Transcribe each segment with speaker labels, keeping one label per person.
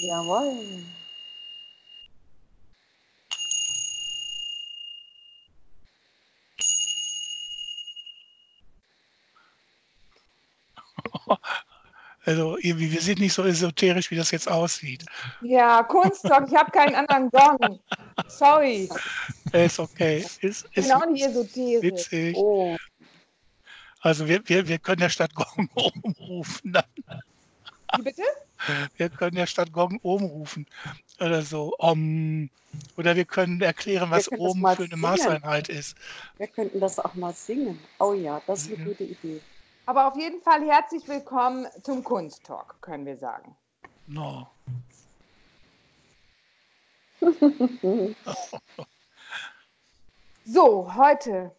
Speaker 1: Jawohl.
Speaker 2: Also irgendwie, wir sind nicht so esoterisch, wie das jetzt aussieht.
Speaker 3: Ja, Kunsttalk, ich habe keinen anderen Gong. Sorry.
Speaker 2: Ist okay. Ist, ist
Speaker 3: auch nicht esoterisch.
Speaker 2: witzig.
Speaker 3: Oh.
Speaker 2: Also wir, wir, wir können der Stadt Gong oben rufen. Dann.
Speaker 3: Wie bitte?
Speaker 2: Wir können der Stadt Gong oben rufen. Oder so. Om. Oder wir können erklären, was
Speaker 1: können mal
Speaker 2: für eine. Maßeinheit ist.
Speaker 1: Wir könnten das auch mal singen. Oh ja, das ist eine
Speaker 2: Mhm.
Speaker 1: gute Idee.
Speaker 3: Aber auf jeden Fall herzlich willkommen zum Kunsttalk, können wir sagen.
Speaker 2: No.
Speaker 3: So, heute.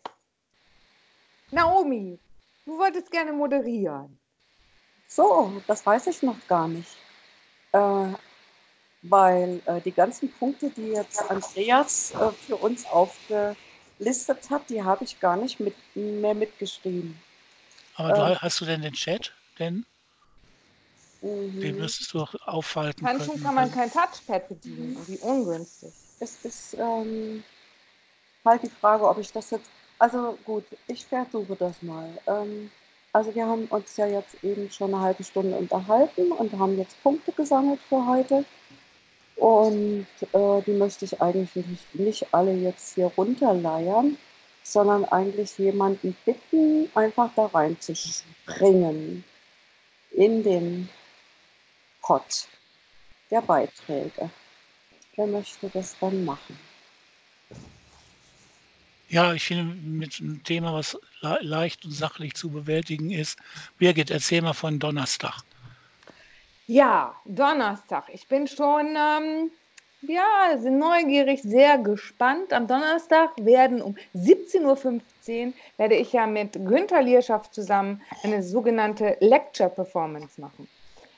Speaker 3: Naomi, du wolltest gerne moderieren.
Speaker 1: So, das weiß ich noch gar nicht. Äh, weil äh, die ganzen Punkte, die jetzt Andreas äh, für uns aufgelistet hat, die habe ich gar nicht mit, mehr mitgeschrieben.
Speaker 2: Aber du,
Speaker 1: Ähm.
Speaker 2: hast du denn den Chat? Denn den
Speaker 1: Mhm.
Speaker 2: müsstest du auch aufhalten
Speaker 3: Handschuh
Speaker 2: können.
Speaker 3: kann man kein Touchpad bedienen. Wie ungünstig.
Speaker 1: Es ist ähm, halt die Frage, ob ich das jetzt. Also gut, ich versuche das mal. Ähm, also wir haben uns ja jetzt eben schon eine halbe Stunde unterhalten und haben jetzt Punkte gesammelt für heute. Und äh, die möchte ich eigentlich nicht, nicht alle jetzt hier runterleiern, sondern eigentlich jemanden bitten, einfach da reinzuspringen in den Pot der Beiträge. Wer möchte das dann machen?
Speaker 2: Ja, ich finde, mit einem Thema, was le leicht und sachlich zu bewältigen ist. Birgit, erzähl mal von Donnerstag.
Speaker 3: Ja, Donnerstag. Ich bin schon, ähm, ja, sehr neugierig, sehr gespannt. Am Donnerstag werden um 17.15 Uhr werde ich ja mit Günther Lierschaft zusammen eine sogenannte Lecture Performance machen.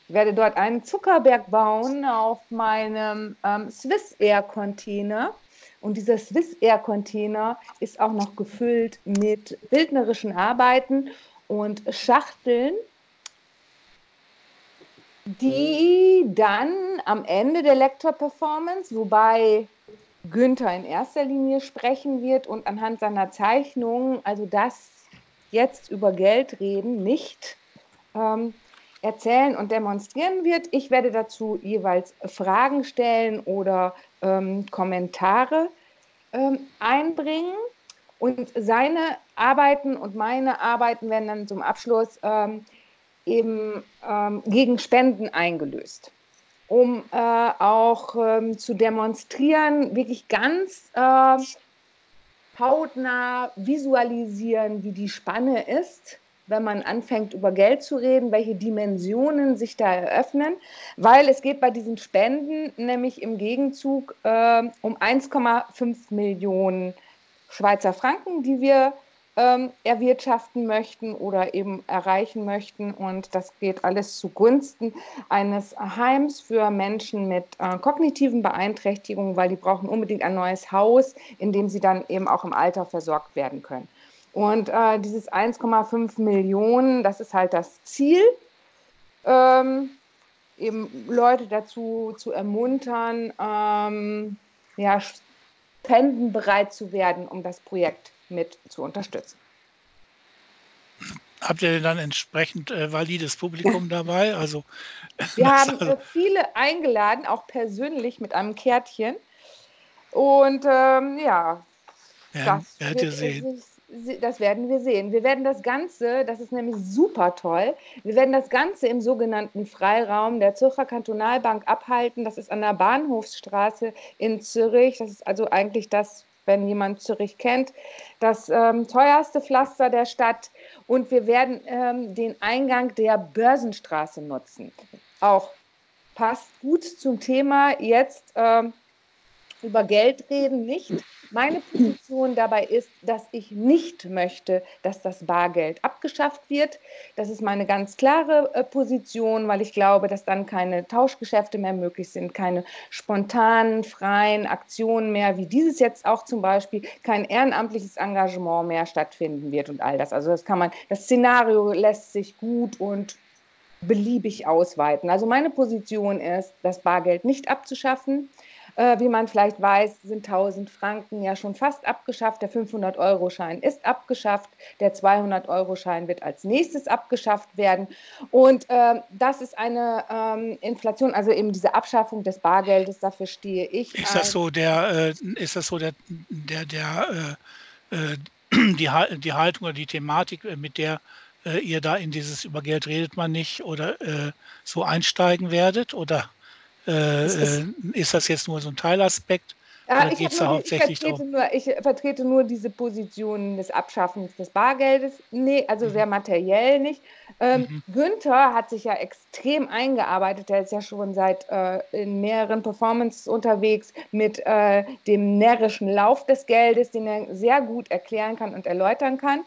Speaker 3: Ich werde dort einen Zuckerberg bauen auf meinem ähm, Swiss Air Container. Und dieser Swiss Air Container ist auch noch gefüllt mit bildnerischen Arbeiten und Schachteln, die dann am Ende der Lecture-Performance, wobei Günther in erster Linie sprechen wird und anhand seiner Zeichnungen, also das jetzt über Geld reden, nicht ähm, erzählen und demonstrieren wird. Ich werde dazu jeweils Fragen stellen oder ähm, Kommentare ähm, einbringen. Und seine Arbeiten und meine Arbeiten werden dann zum Abschluss ähm, eben ähm, gegen Spenden eingelöst, um äh, auch ähm, zu demonstrieren, wirklich ganz äh, hautnah visualisieren, wie die Spanne ist, wenn man anfängt über Geld zu reden, welche Dimensionen sich da eröffnen, weil es geht bei diesen Spenden nämlich im Gegenzug äh, um 1,5 Millionen Schweizer Franken, die wir ähm, erwirtschaften möchten oder eben erreichen möchten. Und das geht alles zugunsten eines Heims für Menschen mit äh, kognitiven Beeinträchtigungen, weil die brauchen unbedingt ein neues Haus, in dem sie dann eben auch im Alter versorgt werden können. Und äh, dieses 1,5 Millionen, das ist halt das Ziel, ähm, eben Leute dazu zu ermuntern, ähm, ja, spendenbereit zu werden, um das Projekt mit zu unterstützen.
Speaker 2: Habt ihr denn dann entsprechend äh, valides Publikum dabei? Also,
Speaker 3: Wir haben äh, viele eingeladen, auch persönlich mit einem Kärtchen. Und ähm, ja,
Speaker 2: werden,
Speaker 3: das, wird-
Speaker 2: sehen.
Speaker 3: Das werden wir sehen. Wir werden das Ganze, das ist nämlich super toll, wir werden das Ganze im sogenannten Freiraum der Zürcher Kantonalbank abhalten. Das ist an der Bahnhofsstraße in Zürich. Das ist also eigentlich das, wenn jemand Zürich kennt, das ähm, teuerste Pflaster der Stadt. Und wir werden ähm, den Eingang der Börsenstraße nutzen. Auch passt gut zum Thema jetzt. Ähm, über Geld reden nicht. Meine Position dabei ist, dass ich nicht möchte, dass das Bargeld abgeschafft wird. Das ist meine ganz klare äh, Position, weil ich glaube, dass dann keine Tauschgeschäfte mehr möglich sind, keine spontanen, freien Aktionen mehr, wie dieses jetzt auch zum Beispiel, kein ehrenamtliches Engagement mehr stattfinden wird und all das. Also das kann man, das Szenario lässt sich gut und beliebig ausweiten. Also meine Position ist, das Bargeld nicht abzuschaffen. Äh, wie man vielleicht weiß, sind 1000 Franken ja schon fast abgeschafft. Der 500-Euro-Schein ist abgeschafft. Der 200-Euro-Schein wird als nächstes abgeschafft werden. Und äh, das ist eine ähm, Inflation, also eben diese Abschaffung des Bargeldes, dafür stehe ich.
Speaker 2: Ist das so der, äh, ist das so der, der, der äh, äh die, die Haltung oder die Thematik, äh, mit der ihr da in dieses über Geld redet man nicht oder äh, so einsteigen werdet? Oder äh, ist, ist, das jetzt nur so ein Teilaspekt?
Speaker 3: Ja, ich, nur, ich, vertrete nur, ich, vertrete nur, diese Position des Abschaffens des Bargeldes. Nee, also mhm. sehr materiell nicht. Ähm, mhm. Günther hat sich ja extrem eingearbeitet. Er ist ja schon seit äh, in mehreren Performances unterwegs mit äh, dem närrischen Lauf des Geldes, den er sehr gut erklären kann und erläutern kann.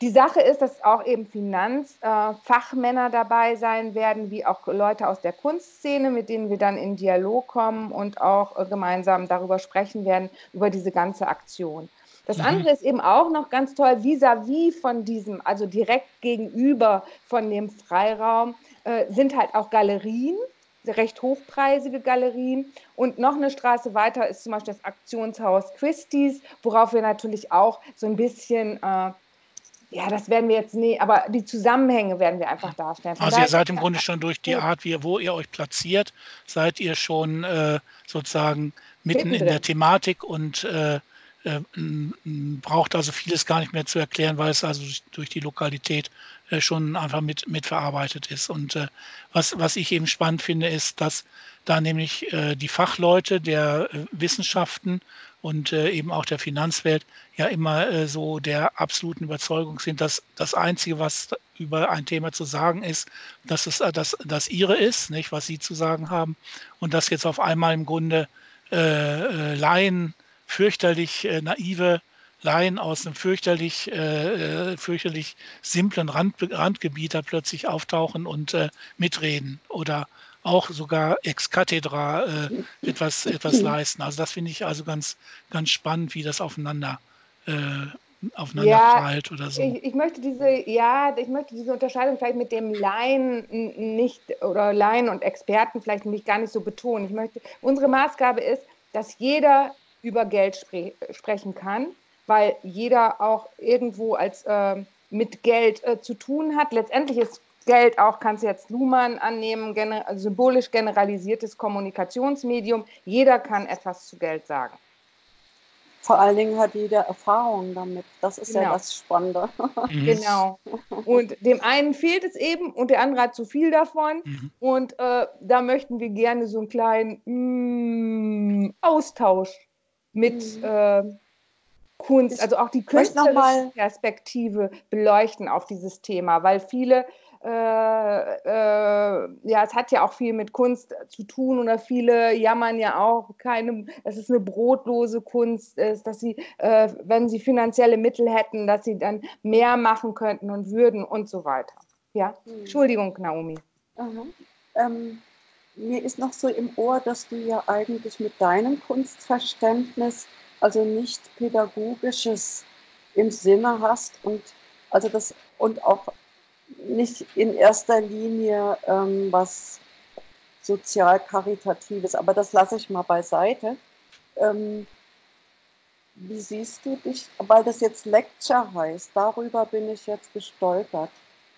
Speaker 3: Die Sache ist, dass auch eben Finanzfachmänner äh, dabei sein werden, wie auch Leute aus der Kunstszene, mit denen wir dann in Dialog kommen und auch äh, gemeinsam darüber sprechen werden, über diese ganze Aktion. Das mhm. andere ist eben auch noch ganz toll, vis-à-vis -vis von diesem, also direkt gegenüber von dem Freiraum, äh, sind halt auch Galerien, recht hochpreisige Galerien. Und noch eine Straße weiter ist zum Beispiel das Aktionshaus Christie's, worauf wir natürlich auch so ein bisschen äh, ja, das werden wir jetzt nie, aber die Zusammenhänge werden wir einfach darstellen.
Speaker 2: Von also ihr seid im Grunde schon durch die Art, wie, wo ihr euch platziert, seid ihr schon äh, sozusagen mitten in der Thematik und äh, äh, braucht also vieles gar nicht mehr zu erklären, weil es also durch die Lokalität äh, schon einfach mit, mitverarbeitet ist. Und äh, was, was ich eben spannend finde, ist, dass da nämlich äh, die Fachleute der Wissenschaften und äh, eben auch der Finanzwelt ja immer äh, so der absoluten Überzeugung sind, dass das Einzige, was über ein Thema zu sagen ist, dass es äh, das, das ihre ist, nicht, was sie zu sagen haben. Und dass jetzt auf einmal im Grunde äh, Laien, fürchterlich äh, naive Laien aus einem fürchterlich, äh, fürchterlich simplen Rand, Randgebiet da plötzlich auftauchen und mitreden oder auch sogar ex cathedra äh, etwas, etwas leisten. Also das finde ich also ganz, ganz spannend, wie das aufeinander äh, aufeinander ja, oder so.
Speaker 3: Ich, ich, möchte diese, ja, ich möchte diese Unterscheidung vielleicht mit dem Laien nicht oder Laien und Experten vielleicht nicht gar nicht so betonen. Ich möchte, unsere Maßgabe ist, dass jeder über Geld spre sprechen kann, weil jeder auch irgendwo als äh, mit Geld äh, zu tun hat. Letztendlich ist Geld auch, kannst du jetzt Luhmann annehmen, gener symbolisch generalisiertes Kommunikationsmedium. Jeder kann etwas zu Geld sagen.
Speaker 1: Vor allen Dingen hat jeder Erfahrung damit. Das ist genau. ja das Spannende.
Speaker 3: Mhm. Genau. Und dem einen fehlt es eben und der andere hat zu viel davon. Mhm. Und äh, da möchten wir gerne so einen kleinen mm, Austausch mit mhm. äh, Kunst, also auch die künstlerische Perspektive beleuchten auf dieses Thema, weil viele äh, äh, ja, es hat ja auch viel mit Kunst zu tun oder viele jammern ja auch, keine, dass es eine brotlose Kunst ist, dass sie, äh, wenn sie finanzielle Mittel hätten, dass sie dann mehr machen könnten und würden und so weiter. Ja, mhm. Entschuldigung, Naomi.
Speaker 1: Ähm, mir ist noch so im Ohr, dass du ja eigentlich mit deinem Kunstverständnis also nicht pädagogisches im Sinne hast und also das und auch nicht in erster Linie ähm, was sozial-karitatives, aber das lasse ich mal beiseite. Ähm, wie siehst du dich, weil das jetzt Lecture heißt, darüber bin ich jetzt gestolpert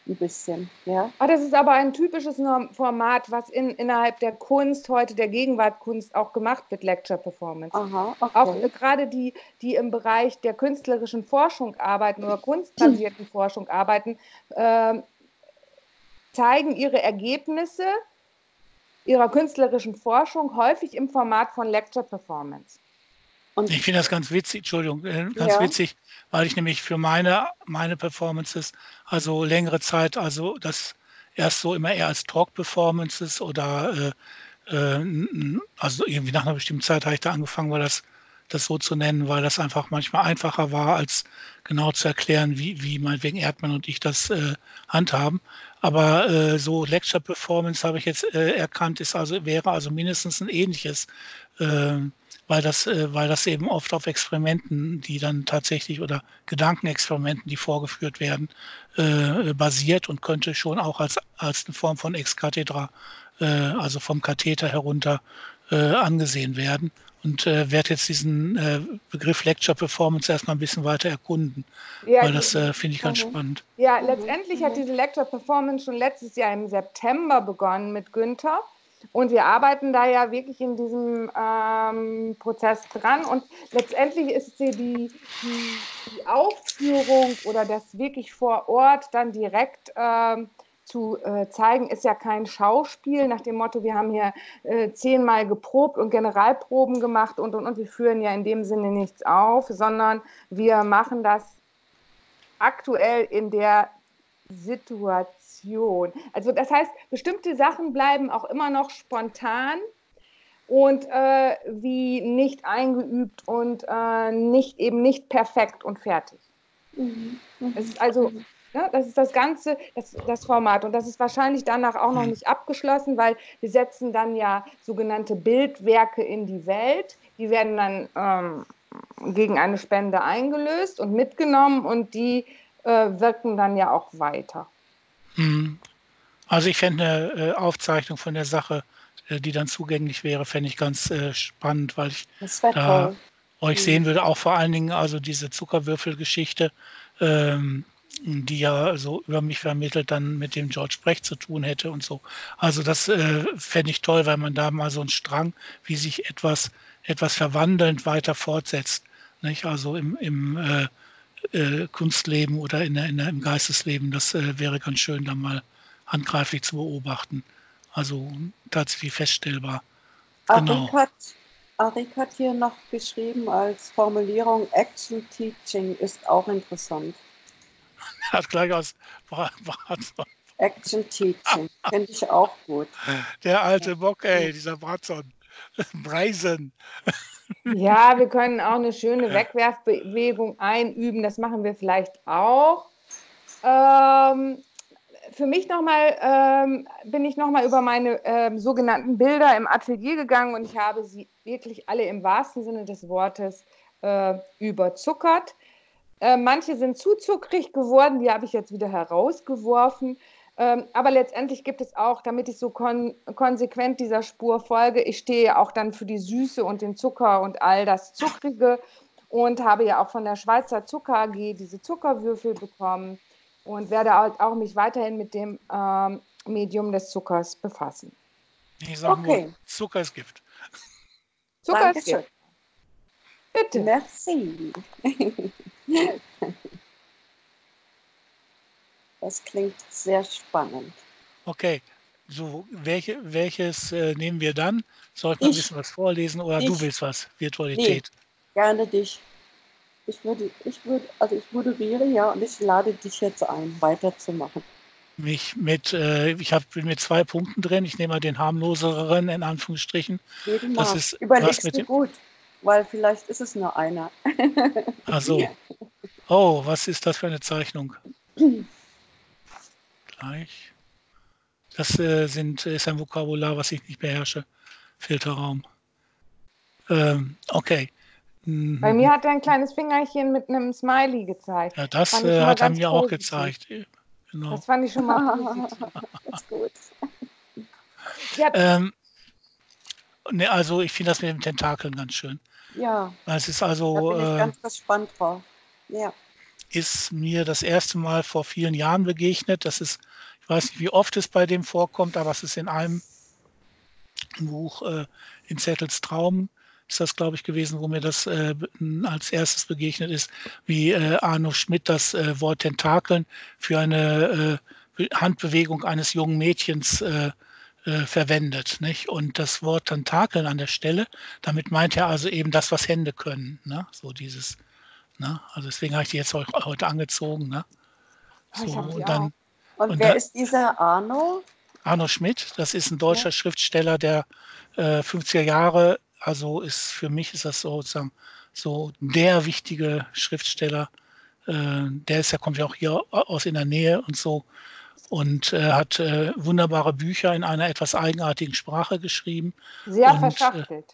Speaker 1: ein bisschen. Ja?
Speaker 3: Ah, das ist aber ein typisches Format, was in, innerhalb der Kunst, heute der Gegenwartkunst auch gemacht wird, Lecture Performance. Aha, okay. Auch äh, gerade die, die im Bereich der künstlerischen Forschung arbeiten oder kunstbasierten Forschung arbeiten, äh, zeigen ihre Ergebnisse ihrer künstlerischen Forschung häufig im Format von Lecture Performance.
Speaker 2: Und ich finde das ganz witzig, Entschuldigung, äh, ganz ja. witzig, weil ich nämlich für meine, meine Performances, also längere Zeit, also das erst so immer eher als Talk-Performances oder äh, äh, also irgendwie nach einer bestimmten Zeit habe ich da angefangen, weil das das so zu nennen, weil das einfach manchmal einfacher war, als genau zu erklären, wie, wie meinetwegen Erdmann und ich das äh, handhaben. Aber äh, so Lecture Performance habe ich jetzt äh, erkannt, ist also, wäre also mindestens ein ähnliches, äh, weil, das, äh, weil das eben oft auf Experimenten, die dann tatsächlich oder Gedankenexperimenten, die vorgeführt werden, äh, basiert und könnte schon auch als, als eine Form von Ex Cathedra, also vom Katheter herunter angesehen werden und äh, werde jetzt diesen äh, Begriff Lecture Performance erstmal ein bisschen weiter erkunden, ja, weil das äh, finde ich ganz mhm. spannend.
Speaker 3: Ja, letztendlich hat diese Lecture Performance schon letztes Jahr im September begonnen mit Günther. Und wir arbeiten da ja wirklich in diesem ähm, Prozess dran. Und letztendlich ist sie die, die, die, Aufführung oder das wirklich vor Ort dann direkt ähm, zu äh, zeigen, ist ja kein Schauspiel nach dem Motto, wir haben hier äh, zehnmal geprobt und Generalproben gemacht und, und, und wir führen ja in dem Sinne nichts auf, sondern wir machen das aktuell in der Situation. Also das heißt, bestimmte Sachen bleiben auch immer noch spontan und äh, wie nicht eingeübt und äh, nicht eben nicht perfekt und fertig. Mhm. Es ist also mhm. Ja, das ist das ganze, das, das Format. Und das ist wahrscheinlich danach auch noch hm. nicht abgeschlossen, weil wir setzen dann ja sogenannte Bildwerke in die Welt. Die werden dann ähm, gegen eine Spende eingelöst und mitgenommen und die äh, wirken dann ja auch weiter.
Speaker 2: Hm. Also ich fände eine äh, Aufzeichnung von der Sache, äh, die dann zugänglich wäre, fände ich ganz äh, spannend, weil ich da euch sehen hm. würde, auch vor allen Dingen also diese Zuckerwürfelgeschichte. Ähm, die ja so über mich vermittelt dann mit dem George Brecht zu tun hätte und so. Also das äh, fände ich toll, weil man da mal so einen Strang, wie sich etwas, etwas verwandelnd weiter fortsetzt. Nicht? Also im, im äh, äh, Kunstleben oder in der, in der, im Geistesleben, das äh, wäre ganz schön, da mal handgreiflich zu beobachten. Also tatsächlich feststellbar.
Speaker 1: Genau. Hat, Arik hat hier noch geschrieben als Formulierung, Action Teaching ist auch interessant.
Speaker 2: hat gleich aus
Speaker 1: Bratson. Action Teaching, finde ich auch gut.
Speaker 2: Der alte Bock, ey, dieser Bratson. Brazen.
Speaker 3: Ja, wir können auch eine schöne Wegwerfbewegung einüben. Das machen wir vielleicht auch. Ähm, für mich nochmal ähm, bin ich nochmal über meine ähm, sogenannten Bilder im Atelier gegangen und ich habe sie wirklich alle im wahrsten Sinne des Wortes äh, überzuckert. Äh, manche sind zu zuckrig geworden, die habe ich jetzt wieder herausgeworfen. Ähm, aber letztendlich gibt es auch, damit ich so kon konsequent dieser Spur folge, ich stehe auch dann für die Süße und den Zucker und all das Zuckrige und habe ja auch von der Schweizer Zucker AG diese Zuckerwürfel bekommen und werde auch mich weiterhin mit dem ähm, Medium des Zuckers befassen.
Speaker 2: Ich sage okay. nur, Zucker ist Gift.
Speaker 1: Zucker Dankeschön. ist Gift. Bitte. Merci. Das klingt sehr spannend.
Speaker 2: Okay, so welche, welches äh, nehmen wir dann? Soll ich mal ein bisschen was vorlesen oder ich, du willst was? Virtualität.
Speaker 1: Nee, gerne dich. Ich würde, ich würde, also ich moderiere ja und ich lade dich jetzt ein, weiterzumachen.
Speaker 2: Mich mit, äh, ich habe mit zwei Punkten drin. Ich nehme mal den harmloseren in Anführungsstrichen.
Speaker 1: Das ist Überlegst was mit du gut weil vielleicht ist es nur einer.
Speaker 2: Ach so. Oh, was ist das für eine Zeichnung? Gleich. Das äh, sind, ist ein Vokabular, was ich nicht beherrsche. Filterraum. Ähm, okay.
Speaker 3: Mhm. Bei mir hat er ein kleines Fingerchen mit einem Smiley gezeigt.
Speaker 2: Ja, das äh, hat er mir positiv. auch gezeigt.
Speaker 3: Genau. Das fand ich schon mal das ist gut.
Speaker 2: Ja. Ähm, ne, also ich finde das mit den Tentakeln ganz schön.
Speaker 1: Ja.
Speaker 2: Es ist also.
Speaker 1: Da bin ich äh, ganz gespannt drauf. Ja.
Speaker 2: Ist mir das erste Mal vor vielen Jahren begegnet. Das ist, ich weiß nicht, wie oft es bei dem vorkommt, aber es ist in einem Buch äh, in Zettels Traum ist das, glaube ich, gewesen, wo mir das äh, als erstes begegnet ist, wie äh, Arno Schmidt das äh, Wort Tentakeln für eine äh, Handbewegung eines jungen Mädchens äh, äh, verwendet. Nicht? Und das Wort Tentakeln an der Stelle, damit meint er also eben das, was Hände können. Ne? So dieses, ne? Also deswegen habe ich die jetzt heute angezogen. Ne?
Speaker 1: So, und, dann, und, und wer dann, ist dieser Arno?
Speaker 2: Arno Schmidt, das ist ein deutscher ja. Schriftsteller der äh, 50er Jahre also ist für mich ist das sozusagen so der wichtige Schriftsteller. Äh, der ist ja, kommt ja auch hier aus in der Nähe und so und äh, hat äh, wunderbare Bücher in einer etwas eigenartigen Sprache geschrieben.
Speaker 3: Sehr
Speaker 2: und,
Speaker 3: verschachtelt.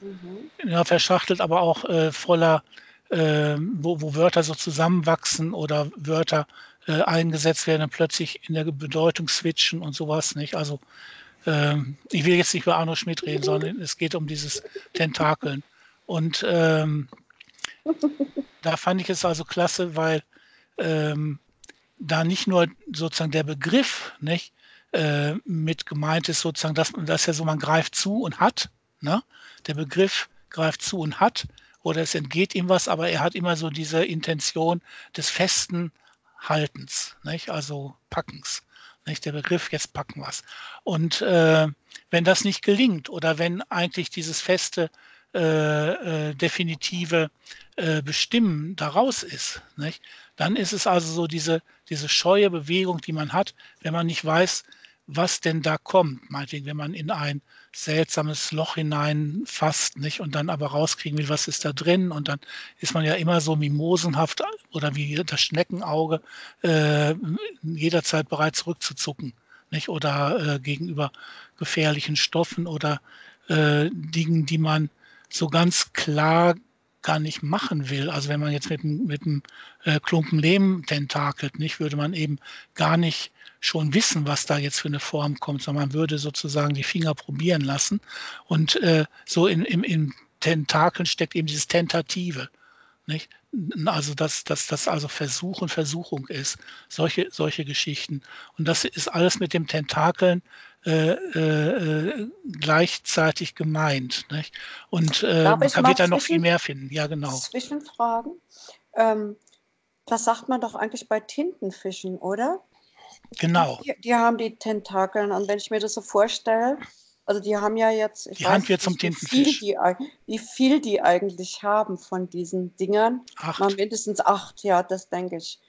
Speaker 2: Äh, ja, verschachtelt, aber auch äh, voller, äh, wo, wo, Wörter so zusammenwachsen oder Wörter äh, eingesetzt werden und plötzlich in der Bedeutung switchen und sowas nicht. Also ähm, ich will jetzt nicht über Arno Schmidt reden, sondern es geht um dieses Tentakeln. Und ähm, da fand ich es also klasse, weil ähm, da nicht nur sozusagen der Begriff nicht, äh, mit gemeint ist, sozusagen, dass, dass ja so, man greift zu und hat. Ne? Der Begriff greift zu und hat oder es entgeht ihm was, aber er hat immer so diese Intention des festen Haltens, nicht? also Packens. Nicht? Der Begriff, jetzt packen wir. Und äh, wenn das nicht gelingt oder wenn eigentlich dieses feste, äh, äh, definitive äh, Bestimmen daraus ist, nicht? Dann ist es also so diese, diese scheue Bewegung, die man hat, wenn man nicht weiß, was denn da kommt. Meinetwegen, wenn man in ein seltsames Loch hineinfasst, nicht? Und dann aber rauskriegen will, was ist da drin. Und dann ist man ja immer so mimosenhaft oder wie das Schneckenauge äh, jederzeit bereit zurückzuzucken, nicht? Oder äh, gegenüber gefährlichen Stoffen oder äh, Dingen, die man so ganz klar gar nicht machen will. Also wenn man jetzt mit, mit einem äh, Klumpen Lehm tentakelt, nicht, würde man eben gar nicht schon wissen, was da jetzt für eine Form kommt, sondern man würde sozusagen die Finger probieren lassen. Und äh, so in, im, im Tentakeln steckt eben dieses Tentative. Nicht? Also dass das, also Versuch und Versuchung ist, solche, solche Geschichten. Und das ist alles mit dem Tentakeln äh, äh, gleichzeitig gemeint. Nicht? Und äh, man kann, wird da noch viel mehr finden. Ja, genau.
Speaker 1: Zwischenfragen. Ähm, das sagt man doch eigentlich bei Tintenfischen, oder?
Speaker 2: Genau.
Speaker 1: Die, die, haben die Tentakeln. Und wenn ich mir das so vorstelle, also die haben ja jetzt,
Speaker 2: ich die weiß nicht, zum wie, viel
Speaker 1: die, wie viel die eigentlich haben von diesen Dingern.
Speaker 2: Acht.
Speaker 1: Mal mindestens acht, ja, das denke ich.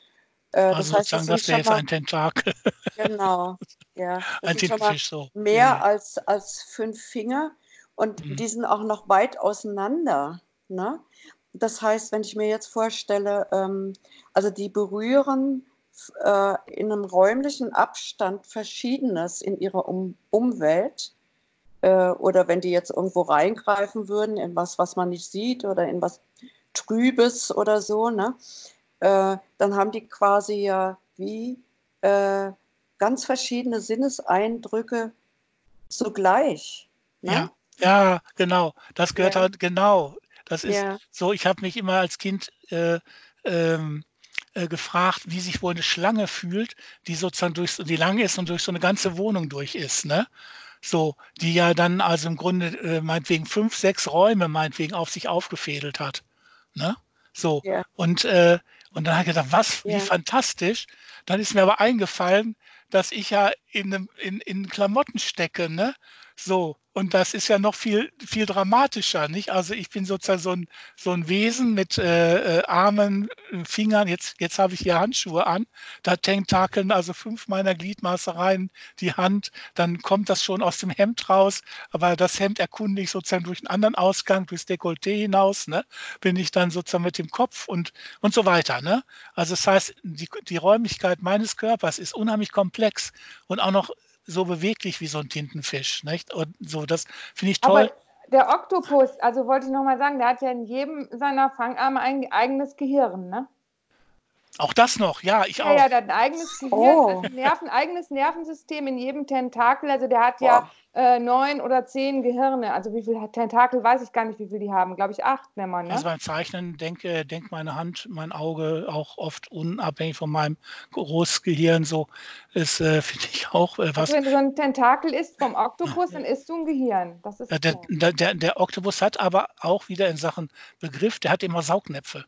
Speaker 2: Äh, also das heißt, das, das wäre jetzt ein Tentakel.
Speaker 1: Genau, ja.
Speaker 2: Ein Tintenfisch so.
Speaker 1: Mehr ja. als, als fünf Finger und mhm. die sind auch noch weit auseinander. Ne? Das heißt, wenn ich mir jetzt vorstelle, ähm, also die berühren äh, in einem räumlichen Abstand Verschiedenes in ihrer um Umwelt. Äh, oder wenn die jetzt irgendwo reingreifen würden in was, was man nicht sieht oder in was Trübes oder so, ne? Äh, dann haben die quasi ja wie äh, ganz verschiedene Sinneseindrücke zugleich.
Speaker 2: Ne? Ja, ja, genau. Das gehört ja. halt genau. Das ist ja. so, ich habe mich immer als Kind äh, ähm, äh, gefragt, wie sich wohl eine Schlange fühlt, die sozusagen durch die lang ist und durch so eine ganze Wohnung durch ist, ne? So, die ja dann also im Grunde äh, meinetwegen fünf, sechs Räume meinetwegen auf sich aufgefädelt hat. Ne? So. Ja. Und, äh, und dann habe ich gedacht, was, wie fantastisch. Dann ist mir aber eingefallen, dass ich ja in, in, in Klamotten stecke, ne? So, und das ist ja noch viel, viel dramatischer, nicht? Also ich bin sozusagen so ein, so ein Wesen mit äh, äh Armen, äh, Fingern, jetzt, jetzt habe ich hier Handschuhe an, da tentakeln also fünf meiner Gliedmaße rein, die Hand, dann kommt das schon aus dem Hemd raus, aber das Hemd erkunde ich sozusagen durch einen anderen Ausgang, durchs Dekolleté hinaus, ne? bin ich dann sozusagen mit dem Kopf und, und so weiter. Ne? Also das heißt, die, die Räumlichkeit meines Körpers ist unheimlich komplex und auch noch so beweglich wie so ein Tintenfisch. Nicht? Und so, das finde ich toll. Aber
Speaker 3: der Oktopus, also wollte ich nochmal sagen, der hat ja in jedem seiner Fangarme ein eigenes Gehirn, ne?
Speaker 2: Auch das noch, ja, ich
Speaker 3: ja,
Speaker 2: auch.
Speaker 3: Ja, der hat ein eigenes Gehirn, oh. also Nerven, eigenes Nervensystem in jedem Tentakel. Also der hat Boah. ja äh, neun oder zehn Gehirne. Also wie viele Tentakel weiß ich gar nicht, wie viele die haben. Glaube ich acht, wenn man. Ne?
Speaker 2: Also beim Zeichnen denke denk meine Hand, mein Auge auch oft unabhängig von meinem Großgehirn. So ist, äh, finde ich auch äh, was. Also
Speaker 3: wenn du so ein Tentakel isst vom Oktopus, dann isst du ein Gehirn. Das ist
Speaker 2: der, der, der, der Oktopus hat aber auch wieder in Sachen Begriff, der hat immer Saugnäpfe.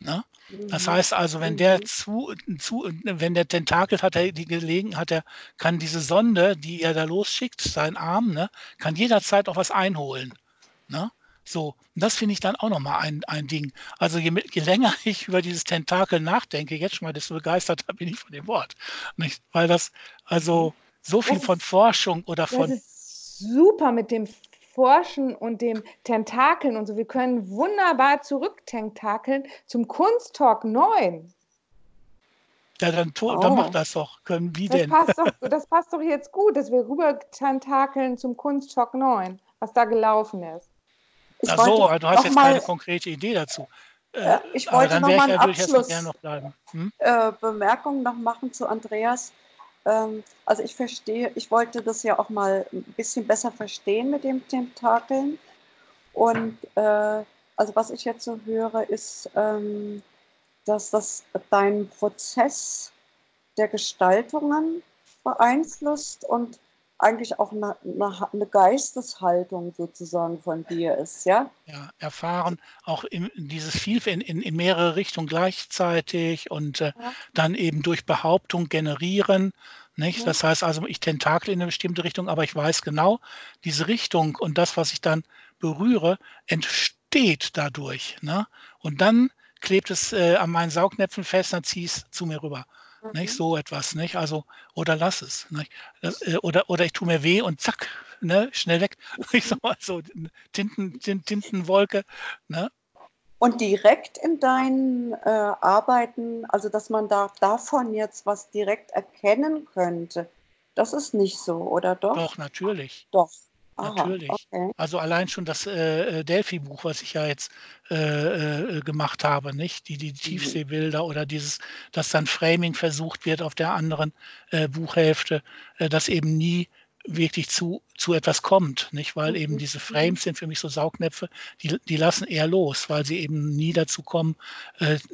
Speaker 2: Ne? Das mhm. heißt also, wenn der mhm. zu, zu, wenn der Tentakel hat er die Gelegenheit, er kann diese Sonde, die er da losschickt, sein Arm, ne, kann jederzeit auch was einholen. Ne? So, und das finde ich dann auch nochmal ein, ein Ding. Also je, je, länger ich über dieses Tentakel nachdenke, jetzt schon mal, desto begeisterter bin ich von dem Wort. Nicht? Weil das also so viel von Forschung oder von.
Speaker 3: Das ist super mit dem Forschen und dem Tentakeln und so. Wir können wunderbar zurücktentakeln zum Kunsttalk 9.
Speaker 2: Ja, dann, oh. dann mach das doch. Können wie
Speaker 3: das
Speaker 2: denn?
Speaker 3: Passt doch, das passt doch jetzt gut, dass wir rüber tentakeln zum Kunstschock 9, was da gelaufen ist.
Speaker 2: Ich Ach so, du hast jetzt mal, keine konkrete Idee dazu.
Speaker 1: Äh, ich wollte noch mal eine Abschluss noch hm? äh, Bemerkung noch machen zu Andreas. Ähm, also ich verstehe, ich wollte das ja auch mal ein bisschen besser verstehen mit dem Tentakeln. Und äh, also was ich jetzt so höre, ist, ähm, dass das deinen Prozess der Gestaltungen beeinflusst und eigentlich auch eine, eine, Geisteshaltung sozusagen von dir ist, ja?
Speaker 2: Ja, erfahren auch in, dieses viel in, in, in, mehrere Richtungen gleichzeitig und äh, ja. dann eben durch Behauptung generieren. Nicht? Ja. Das heißt also, ich tentakel in eine bestimmte Richtung, aber ich weiß genau, diese Richtung und das, was ich dann berühre, entsteht dadurch. Ne? Und dann klebt es äh, an meinen Saugnäpfen fest, dann ziehe ich es zu mir rüber. Mhm. Nicht so etwas, nicht? Also, oder lass es. Nicht? Äh, oder, oder ich tue mir weh und zack, ne, schnell weg. Ich sag mal so, Tinten, Tintenwolke. Ne?
Speaker 1: Und direkt in deinen äh, Arbeiten, also dass man da davon jetzt was direkt erkennen könnte, das ist nicht so, oder doch?
Speaker 2: Doch, natürlich.
Speaker 1: Doch.
Speaker 2: Aha, Natürlich. Okay. Also allein schon das äh, äh, Delphi-Buch, was ich ja jetzt äh, äh, gemacht habe, nicht? Die, die mhm. Tiefseebilder oder dieses, dass dann Framing versucht wird auf der anderen äh, Buchhälfte, äh, dass eben nie wirklich zu, zu etwas kommt, nicht? Weil eben mhm. diese Frames mhm. sind für mich so Saugnäpfe, die, die lassen eher los, weil sie eben nie dazu kommen,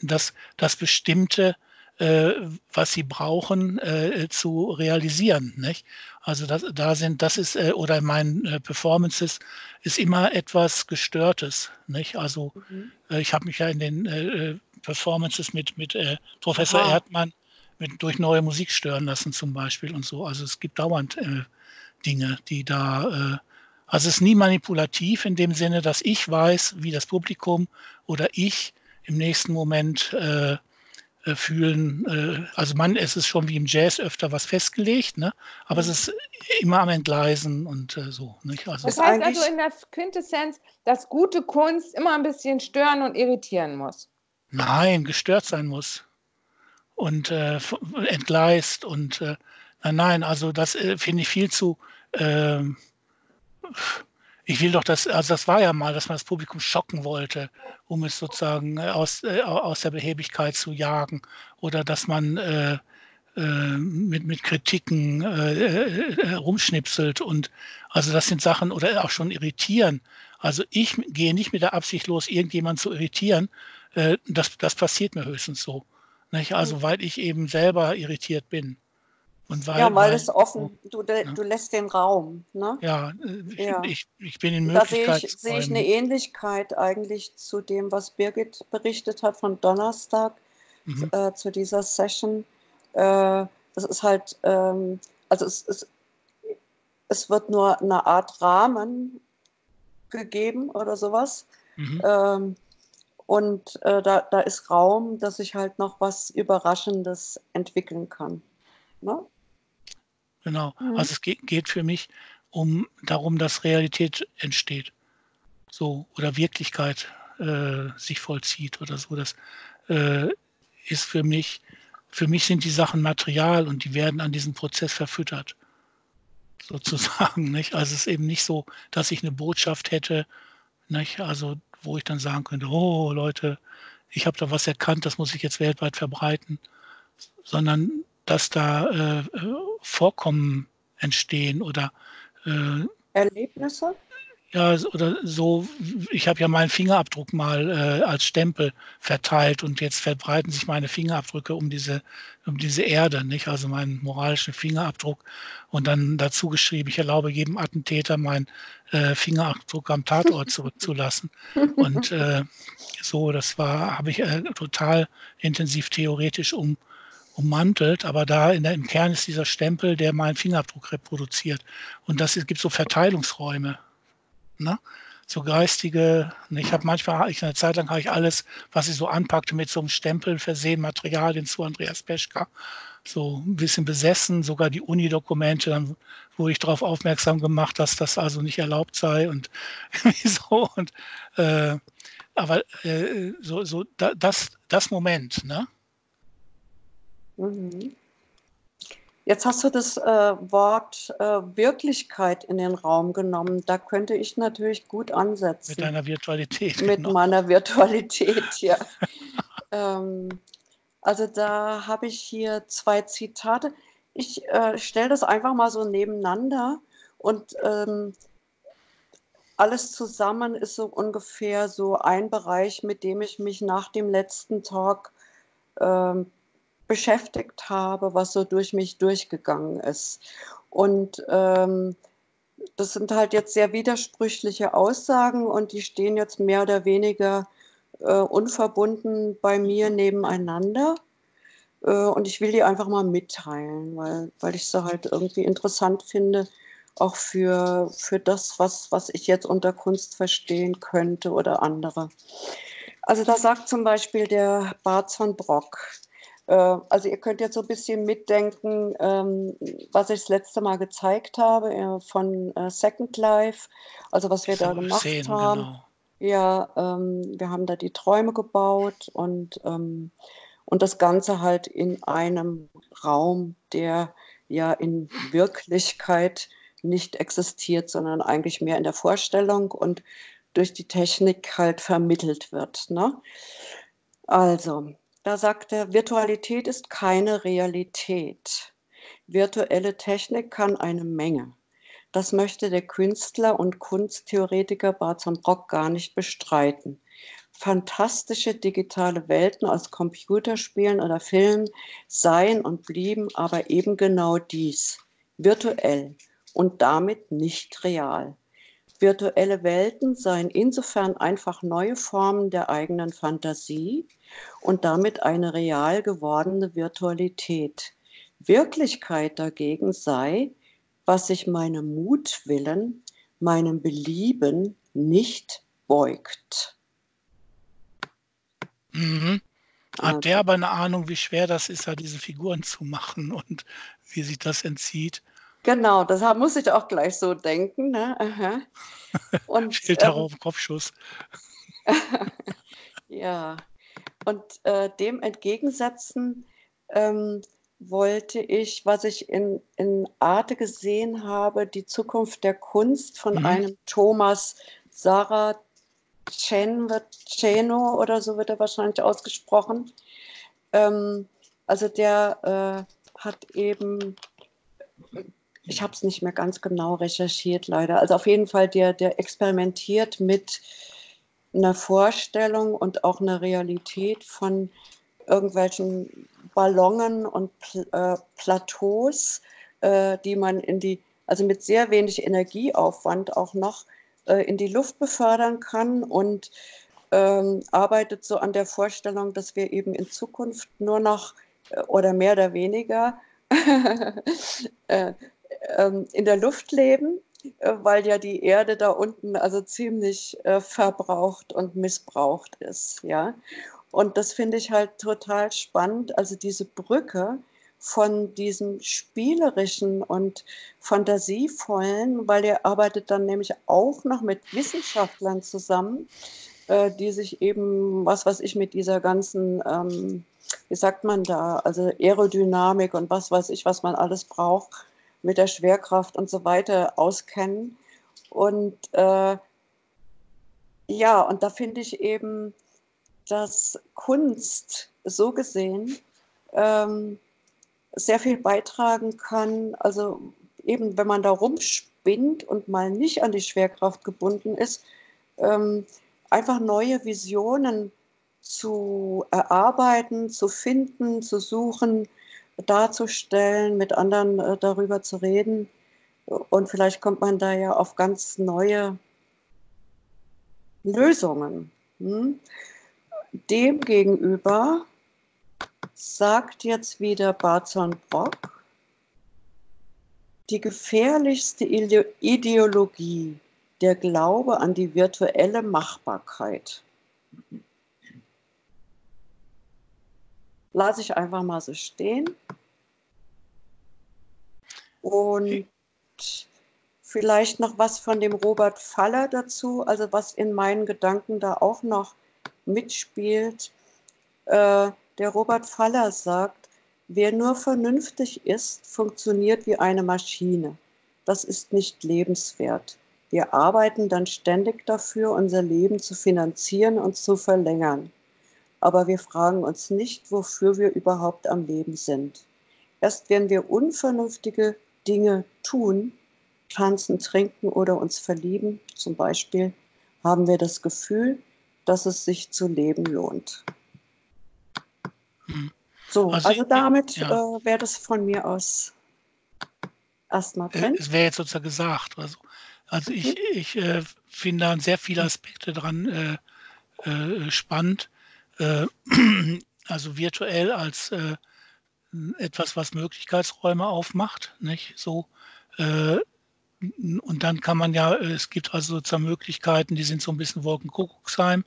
Speaker 2: dass, dass bestimmte äh, was sie brauchen, äh, zu realisieren. Nicht? Also das, da sind, das ist, äh, oder in meinen äh, Performances ist immer etwas Gestörtes. Nicht? Also mhm. Äh, ich habe mich ja in den äh, Performances mit, mit Professor Aha. Erdmann mit, durch neue Musik stören lassen zum Beispiel und so. Also es gibt dauernd Dinge, die da also es ist nie manipulativ in dem Sinne, dass ich weiß, wie das Publikum oder ich im nächsten Moment äh, äh, fühlen. Äh, also man, es ist schon wie im Jazz öfter was festgelegt, ne? aber es ist immer am Entgleisen und äh, so. Nicht?
Speaker 3: Also das heißt also in der Quintessenz, dass gute Kunst immer ein bisschen stören und irritieren muss.
Speaker 2: Nein, gestört sein muss und äh, entgleist und äh, nein, nein, also das äh, finde ich viel zu ähm, ich will doch das, also das war ja mal, dass man das Publikum schocken wollte, um es sozusagen äh, aus, äh, aus der Behebigkeit zu jagen oder dass man äh, äh, mit, mit Kritiken äh, äh, rumschnipselt und also das sind Sachen oder auch schon irritieren. Also ich gehe nicht mit der Absicht los, irgendjemanden zu irritieren. das, das passiert mir höchstens so. Nicht? Also mhm. weil ich eben selber irritiert bin.
Speaker 1: Und weil, ja, weil, weil es offen, du, de, ne? du lässt den Raum. Ne?
Speaker 2: Ja, ich, ja. Ich, ich bin in Möglichkeit.
Speaker 1: Da sehe ich, sehe ich eine Ähnlichkeit eigentlich zu dem, was Birgit berichtet hat von Donnerstag, mhm. äh, zu dieser Session. Äh, das ist halt, ähm, also es, es, es wird nur eine Art Rahmen gegeben oder sowas. Mhm. Ähm, und äh, da, da ist Raum, dass ich halt noch was Überraschendes entwickeln kann. Ne?
Speaker 2: Genau. Mhm. Also es geht, geht für mich um darum, dass Realität entsteht. So, oder Wirklichkeit äh, sich vollzieht oder so. Das äh, ist für mich, für mich sind die Sachen Material und die werden an diesem Prozess verfüttert. Sozusagen. Nicht? Also es ist eben nicht so, dass ich eine Botschaft hätte, nicht? also wo ich dann sagen könnte, oh Leute, ich habe da was erkannt, das muss ich jetzt weltweit verbreiten, sondern dass da äh, Vorkommen entstehen oder
Speaker 1: äh, Erlebnisse?
Speaker 2: Ja, oder so, ich habe ja meinen Fingerabdruck mal äh, als Stempel verteilt und jetzt verbreiten sich meine Fingerabdrücke um diese, um diese Erde, nicht? Also meinen moralischen Fingerabdruck und dann dazu geschrieben, ich erlaube jedem Attentäter meinen äh, Fingerabdruck am Tatort zurückzulassen. Und äh, so, das war, habe ich äh, total intensiv theoretisch um, ummantelt, aber da in der, im Kern ist dieser Stempel, der meinen Fingerabdruck reproduziert. Und das es gibt so Verteilungsräume. Ne? So geistige, ne, ich habe manchmal, ich eine Zeit lang habe ich alles, was ich so anpackte, mit so einem Stempel versehen, Materialien zu Andreas Peschka. so ein bisschen besessen, sogar die Uni-Dokumente, dann wurde ich darauf aufmerksam gemacht, dass das also nicht erlaubt sei und so. Und, äh, aber äh, so, so da, das, das Moment, ne?
Speaker 1: Mhm. Jetzt hast du das äh, Wort äh, Wirklichkeit in den Raum genommen. Da könnte ich natürlich gut ansetzen.
Speaker 2: Mit deiner Virtualität.
Speaker 1: Mit genau. meiner Virtualität, ja. ähm, also da habe ich hier zwei Zitate. Ich äh, stelle das einfach mal so nebeneinander und ähm, alles zusammen ist so ungefähr so ein Bereich, mit dem ich mich nach dem letzten Talk ähm, beschäftigt habe, was so durch mich durchgegangen ist. Und ähm, das sind halt jetzt sehr widersprüchliche Aussagen und die stehen jetzt mehr oder weniger äh, unverbunden bei mir nebeneinander. Äh, und ich will die einfach mal mitteilen, weil, weil ich sie halt irgendwie interessant finde, auch für, für das, was, was ich jetzt unter Kunst verstehen könnte oder andere. Also da sagt zum Beispiel der Bart von Brock, also ihr könnt jetzt so ein bisschen mitdenken, ähm, was ich das letzte Mal gezeigt habe äh, von äh, Second Life, also was wir da gemacht sehen, haben. Genau. Ja, ähm, wir haben da die Träume gebaut und, ähm, und das Ganze halt in einem Raum, der ja in Wirklichkeit nicht existiert, sondern eigentlich mehr in der Vorstellung und durch die Technik halt vermittelt wird. Ne? Also, da sagt er, Virtualität ist keine Realität. Virtuelle Technik kann eine Menge. Das möchte der Künstler und Kunsttheoretiker Barton Brock gar nicht bestreiten. Fantastische digitale Welten aus Computerspielen oder Filmen seien und blieben aber eben genau dies, virtuell und damit nicht real. Virtuelle Welten seien insofern einfach neue Formen der eigenen Fantasie und damit eine real gewordene Virtualität. Wirklichkeit dagegen sei, was sich meinem Mutwillen, meinem Belieben nicht beugt.
Speaker 2: Mhm. Hat also. der aber eine Ahnung, wie schwer das ist, da diese Figuren zu machen und wie sich das entzieht?
Speaker 1: Genau, das muss ich auch gleich so denken. Ne? Aha.
Speaker 2: Und, Steht ähm, darauf Kopfschuss.
Speaker 1: ja, und äh, dem entgegensetzen ähm, wollte ich, was ich in, in Arte gesehen habe, die Zukunft der Kunst von mhm. einem Thomas Sarah Ceno oder so wird er wahrscheinlich ausgesprochen. Ähm, also der äh, hat eben ich habe es nicht mehr ganz genau recherchiert, leider. Also auf jeden Fall, der, der experimentiert mit einer Vorstellung und auch einer Realität von irgendwelchen Ballonen und äh, Plateaus, äh, die man in die, also mit sehr wenig Energieaufwand auch noch äh, in die Luft befördern kann und ähm, arbeitet so an der Vorstellung, dass wir eben in Zukunft nur noch äh, oder mehr oder weniger äh, ähm, in der Luft leben, äh, weil ja die Erde da unten also ziemlich äh, verbraucht und missbraucht ist. Ja? Und das finde ich halt total spannend, also diese Brücke von diesem spielerischen und fantasievollen, weil er arbeitet dann nämlich auch noch mit Wissenschaftlern zusammen, äh, die sich eben, was weiß ich, mit dieser ganzen, ähm, wie sagt man da, also Aerodynamik und was weiß ich, was man alles braucht, mit der Schwerkraft und so weiter auskennen. Und äh, ja, und da finde ich eben, dass Kunst so gesehen ähm, sehr viel beitragen kann. Also eben, wenn man da rumspinnt und mal nicht an die Schwerkraft gebunden ist, ähm, einfach neue Visionen zu erarbeiten, zu finden, zu suchen, darzustellen, mit anderen äh, darüber zu reden. Und vielleicht kommt man da ja auf ganz neue Lösungen. Hm? Demgegenüber sagt jetzt wieder Barzon Brock, die gefährlichste Ideologie, der Glaube an die virtuelle Machbarkeit. Lasse ich einfach mal so stehen. Und vielleicht noch was von dem Robert Faller dazu, also was in meinen Gedanken da auch noch mitspielt. Äh, der Robert Faller sagt, wer nur vernünftig ist, funktioniert wie eine Maschine. Das ist nicht lebenswert. Wir arbeiten dann ständig dafür, unser Leben zu finanzieren und zu verlängern. Aber wir fragen uns nicht, wofür wir überhaupt am Leben sind. Erst wenn wir unvernünftige Dinge tun, tanzen, trinken oder uns verlieben, zum Beispiel, haben wir das Gefühl, dass es sich zu leben lohnt. Hm. So, also, also damit ja. äh, wäre das von mir aus erstmal
Speaker 2: äh, drin. Es wäre jetzt sozusagen gesagt. Also, also ich, mhm. ich äh, finde da sehr viele Aspekte dran äh, äh spannend. Äh, also virtuell als etwas, was Möglichkeitsräume aufmacht, nicht? So, und dann kann man ja, es gibt also sozusagen Möglichkeiten, die sind so ein bisschen Wolkenkuckucksheim.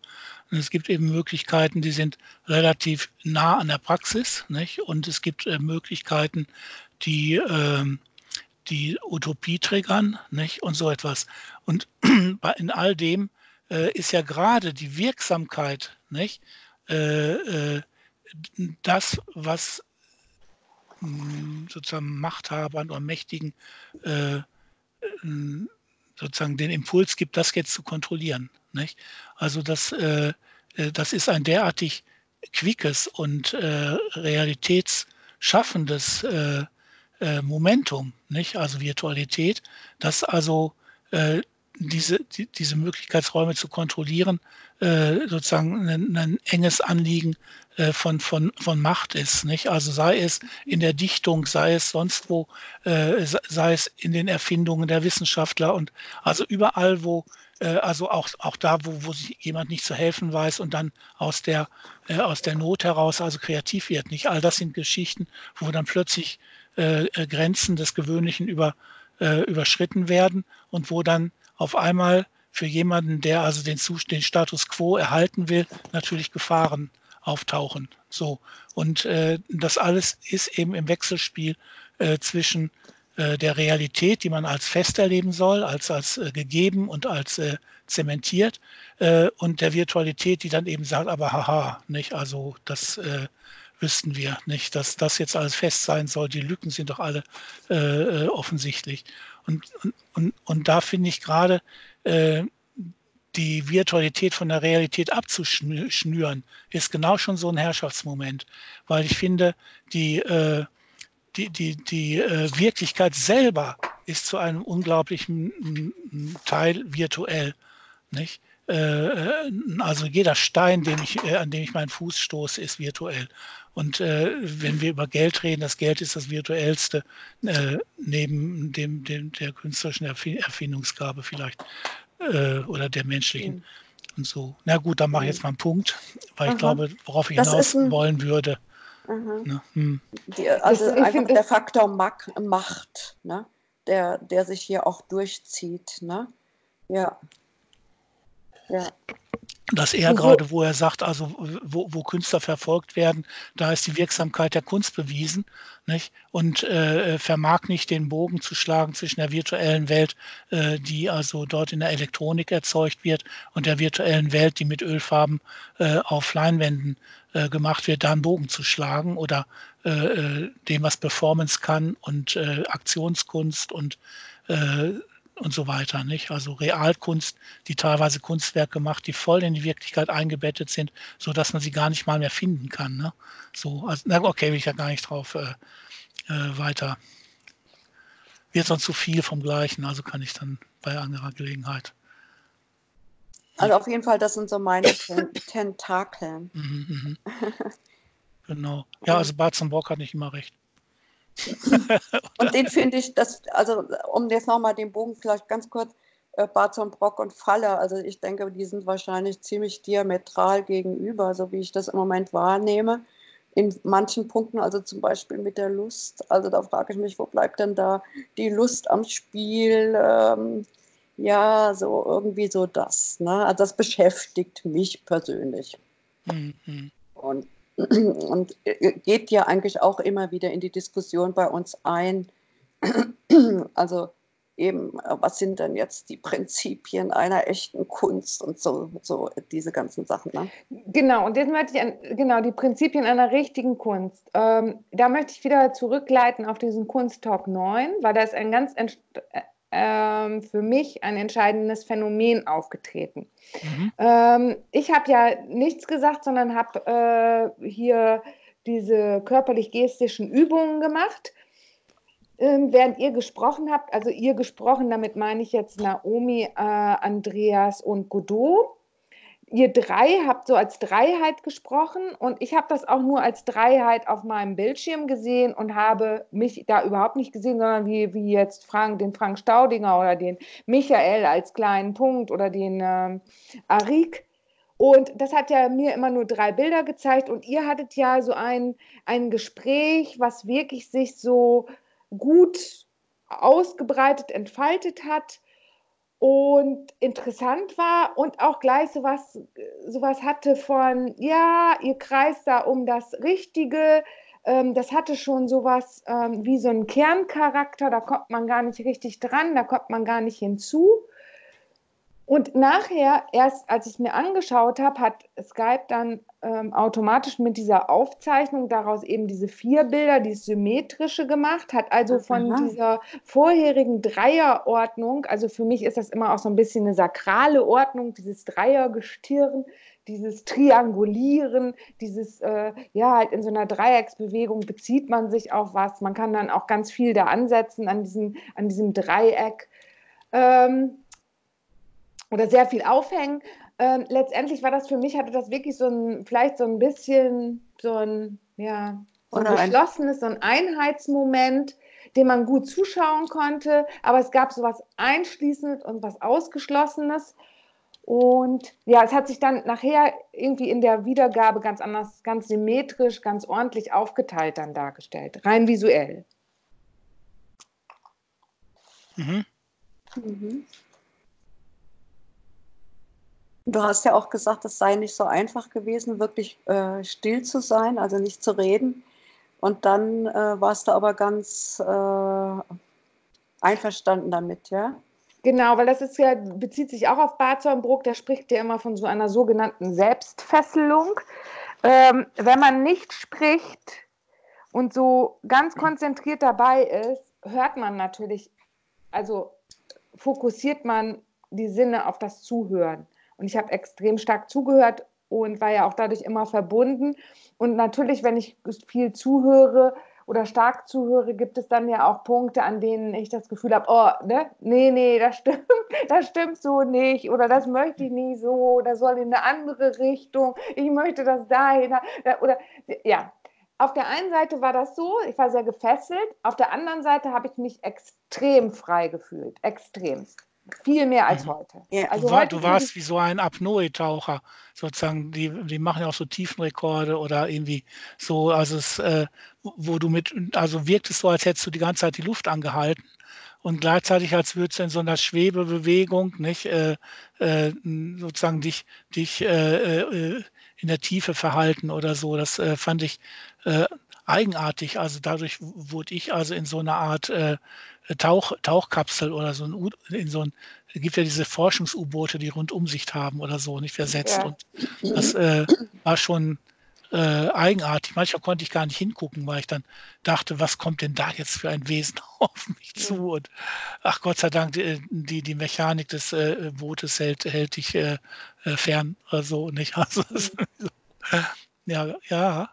Speaker 2: Und es gibt eben Möglichkeiten, die sind relativ nah an der Praxis. Nicht? Und es gibt äh, Möglichkeiten, die äh, die Utopie triggern nicht? und so etwas. Und in all dem äh, ist ja gerade die Wirksamkeit nicht? Äh, äh, das, was hm, sozusagen Machthabern oder Mächtigen äh, sozusagen den Impuls gibt, das jetzt zu kontrollieren. Nicht? Also das, äh, äh, das ist ein derartig quickes und äh, realitätsschaffendes äh, äh, Momentum, nicht? also Virtualität, dass also äh, diese, die, diese Möglichkeitsräume zu kontrollieren sozusagen ein, ein enges Anliegen äh, von, von, von Macht ist. Nicht? Also sei es in der Dichtung, sei es sonst wo, äh, sei es in den Erfindungen der Wissenschaftler und also überall, wo, äh, also auch, auch da, wo, wo sich jemand nicht zu helfen weiß und dann aus der, äh, aus der Not heraus also kreativ wird. Nicht all das sind Geschichten, wo dann plötzlich äh, äh, Grenzen des Gewöhnlichen über, überschritten werden und wo dann auf einmal für jemanden, der also den, den Status quo erhalten will, natürlich Gefahren auftauchen. So. Und äh, das alles ist eben im Wechselspiel äh, zwischen äh, der Realität, die man als fest erleben soll, als, als äh, gegeben und als äh, zementiert, äh, und der Virtualität, die dann eben sagt, aber haha, nicht, also das wüssten wir nicht, dass das jetzt alles fest sein soll. Die Lücken sind doch alle offensichtlich. Und, und, und, da finde ich gerade die Virtualität von der Realität abzuschnüren, ist genau schon so ein Herrschaftsmoment, weil ich finde, die, äh, die, die, die äh, Wirklichkeit selber ist zu einem unglaublichen Teil virtuell. Nicht? Äh, also jeder Stein, den ich, äh, an dem ich meinen Fuß stoße, ist virtuell. Und äh, wenn wir über Geld reden, das Geld ist das virtuellste äh, neben dem, dem, der künstlerischen Erfindungsgabe vielleicht äh, oder der menschlichen. Mhm. Und so. Na gut, dann mache ich jetzt mal einen Punkt, weil Aha. ich glaube, worauf ich das hinaus ein, wollen würde.
Speaker 1: Ne? Hm. Die, also das, einfach der Faktor Macht, ne? der, der sich hier auch durchzieht. Ne? Ja.
Speaker 2: Ja dass er gerade, wo er sagt, also wo, wo, Künstler verfolgt werden, da ist die Wirksamkeit der Kunst bewiesen nicht? und äh, vermag nicht den Bogen zu schlagen zwischen der virtuellen Welt, äh, die also dort in der Elektronik erzeugt wird, und der virtuellen Welt, die mit Ölfarben äh, auf Leinwänden äh, gemacht wird, da einen Bogen zu schlagen oder äh, äh, dem, was Performance kann und Aktionskunst und und so weiter. Nicht? Also Realkunst, die teilweise Kunstwerke macht, die voll in die Wirklichkeit eingebettet sind, sodass man sie gar nicht mal mehr finden kann. Ne? So, also, na, okay, will ich ja gar nicht drauf äh, äh, weiter. Wird sonst zu viel vom Gleichen, also kann ich dann bei anderer Gelegenheit.
Speaker 1: Also auf jeden Fall, das sind so meine Tentakeln.
Speaker 2: Mhm, mhm. genau. Ja, also Bart Bock hat nicht immer recht.
Speaker 1: Und den finde ich, das, also um jetzt nochmal den Bogen vielleicht ganz kurz, äh, Barzon, Brock und Faller, also ich denke, die sind wahrscheinlich ziemlich diametral gegenüber, so wie ich das im Moment wahrnehme. In manchen Punkten, also zum Beispiel mit der Lust, also da frage ich mich, wo bleibt denn da die Lust am Spiel? Ähm, ja, so irgendwie so das. Ne? Also das beschäftigt mich persönlich. Mhm. Und und äh, geht ja eigentlich auch immer wieder in die Diskussion bei uns ein, Also eben, äh, was sind denn jetzt die Prinzipien einer echten Kunst und so, so diese ganzen Sachen. Ne?
Speaker 3: Genau, und jetzt möchte ich an, genau die Prinzipien einer richtigen Kunst. Ähm, da möchte ich wieder zurückleiten auf diesen Kunsttalk 9, weil da ist ein ganz äh, ähm, für mich ein entscheidendes Phänomen aufgetreten. Mhm. Ähm, ich habe ja nichts gesagt, sondern habe äh, hier diese körperlich-gestischen Übungen gemacht ähm, während ihr gesprochen habt, also ihr gesprochen, damit meine ich jetzt Naomi, äh, Andreas und Godot. Ihr drei habt so als Dreiheit gesprochen und ich habe das auch nur als Dreiheit auf meinem Bildschirm gesehen und habe mich da überhaupt nicht gesehen, sondern wie, wie jetzt Frank, den Frank Staudinger oder den Michael als kleinen Punkt oder den ähm, Arik. Und das hat ja mir immer nur drei Bilder gezeigt und ihr hattet ja so ein, ein Gespräch, was wirklich sich so gut ausgebreitet, entfaltet hat und interessant war und auch gleich sowas, sowas hatte von, ja, ihr kreist da um das Richtige. Ähm, das hatte schon sowas ähm, wie so einen Kerncharakter, da kommt man gar nicht richtig dran, da kommt man gar nicht hinzu. Und nachher, erst als ich es mir angeschaut habe, hat Skype dann ähm, automatisch mit dieser Aufzeichnung daraus eben diese vier Bilder, die symmetrische gemacht, hat also von Aha. dieser vorherigen Dreierordnung, also für mich ist das immer auch so ein bisschen eine sakrale Ordnung, dieses Dreiergestirn, dieses Triangulieren, dieses, äh, ja, halt in so einer Dreiecksbewegung bezieht man sich auf was. Man kann dann auch ganz viel da ansetzen an diesem, an diesem Dreieck. Ähm, oder sehr viel aufhängen. Ähm, letztendlich war das für mich, hatte das wirklich so ein, vielleicht so ein bisschen so ein, ja, so ein geschlossenes, so ein Einheitsmoment, dem man gut zuschauen konnte, aber es gab so was Einschließendes und was Ausgeschlossenes. Und ja, es hat sich dann nachher irgendwie in der Wiedergabe ganz anders, ganz symmetrisch, ganz ordentlich aufgeteilt dann dargestellt, rein visuell.
Speaker 1: Mhm. Mhm. Du hast ja auch gesagt, es sei nicht so einfach gewesen, wirklich äh, still zu sein, also nicht zu reden. Und dann äh, warst du aber ganz äh, einverstanden damit, ja?
Speaker 3: Genau, weil das ist ja, bezieht sich auch auf Barzornbruck, der spricht ja immer von so einer sogenannten Selbstfesselung. Ähm, wenn man nicht spricht und so ganz konzentriert dabei ist, hört man natürlich, also fokussiert man die Sinne auf das Zuhören. Und ich habe extrem stark zugehört und war ja auch dadurch immer verbunden. Und natürlich, wenn ich viel zuhöre oder stark zuhöre, gibt es dann ja auch Punkte, an denen ich das Gefühl habe, oh, ne, nee, nee, das stimmt, das stimmt so nicht oder das möchte ich nie so, das soll in eine andere Richtung, ich möchte das dahin oder ja. Auf der einen Seite war das so, ich war sehr gefesselt, auf der anderen Seite habe ich mich extrem frei gefühlt, extremst. Viel mehr als mhm. heute.
Speaker 2: Ja, also du, war, heute du warst wie so ein Apnoe-Taucher, sozusagen. Die, die machen ja auch so Tiefenrekorde oder irgendwie so, also es, äh, wo du mit, also wirkt es so, als hättest du die ganze Zeit die Luft angehalten und gleichzeitig als würdest du in so einer Schwebebewegung, nicht, äh, äh, sozusagen dich, dich äh, äh, in der Tiefe verhalten oder so. Das äh, fand ich eigenartig. Also dadurch wurde ich also in so eine Art äh, Tauch, Tauchkapsel oder so ein, in so ein, es gibt ja diese Forschungs-U-Boote, die Rundumsicht haben oder so, nicht versetzt. Ja. Und das äh, war schon äh, eigenartig. Manchmal konnte ich gar nicht hingucken, weil ich dann dachte, was kommt denn da jetzt für ein Wesen auf mich zu? Und ach Gott sei Dank, die, die, die Mechanik des äh, Bootes hält, hält dich äh, äh fern oder so, nicht? Also, ja, ja.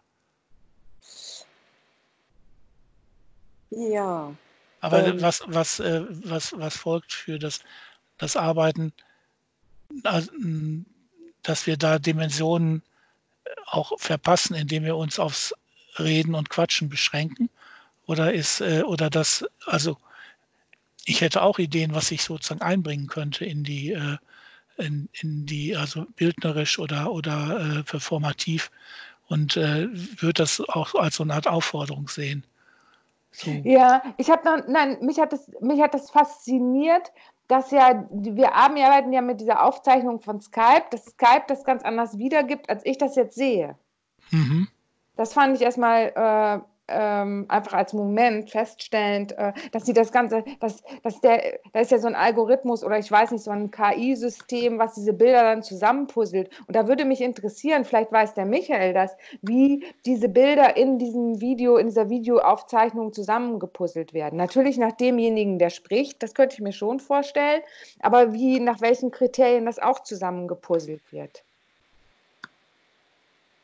Speaker 1: Ja.
Speaker 2: Aber ähm, was, was, äh, was, was folgt für das, das Arbeiten, also, dass wir da Dimensionen äh, auch verpassen, indem wir uns aufs Reden und Quatschen beschränken? Oder ist, äh, oder das, also ich hätte auch Ideen, was ich sozusagen einbringen könnte in die, äh, in, in die, also bildnerisch oder, oder äh, performativ und äh, würde das auch als so eine Art Aufforderung sehen.
Speaker 3: So. Ja, ich habe noch, nein, mich hat das, mich hat das fasziniert, dass ja, wir arbeiten ja mit dieser Aufzeichnung von Skype, dass Skype das ganz anders wiedergibt, als ich das jetzt sehe. Mhm. Das fand ich erstmal ähm, einfach als Moment feststellend, äh, dass sie das Ganze, dass, dass der, da ist ja so ein Algorithmus oder ich weiß nicht, so ein KI-System, was diese Bilder dann zusammenpuzzelt. Und da würde mich interessieren, vielleicht weiß der Michael das, wie diese Bilder in diesem Video, in dieser Videoaufzeichnung zusammengepuzzelt werden. Natürlich nach demjenigen, der spricht, das könnte ich mir schon vorstellen, aber wie, nach welchen Kriterien das auch zusammengepuzzelt wird.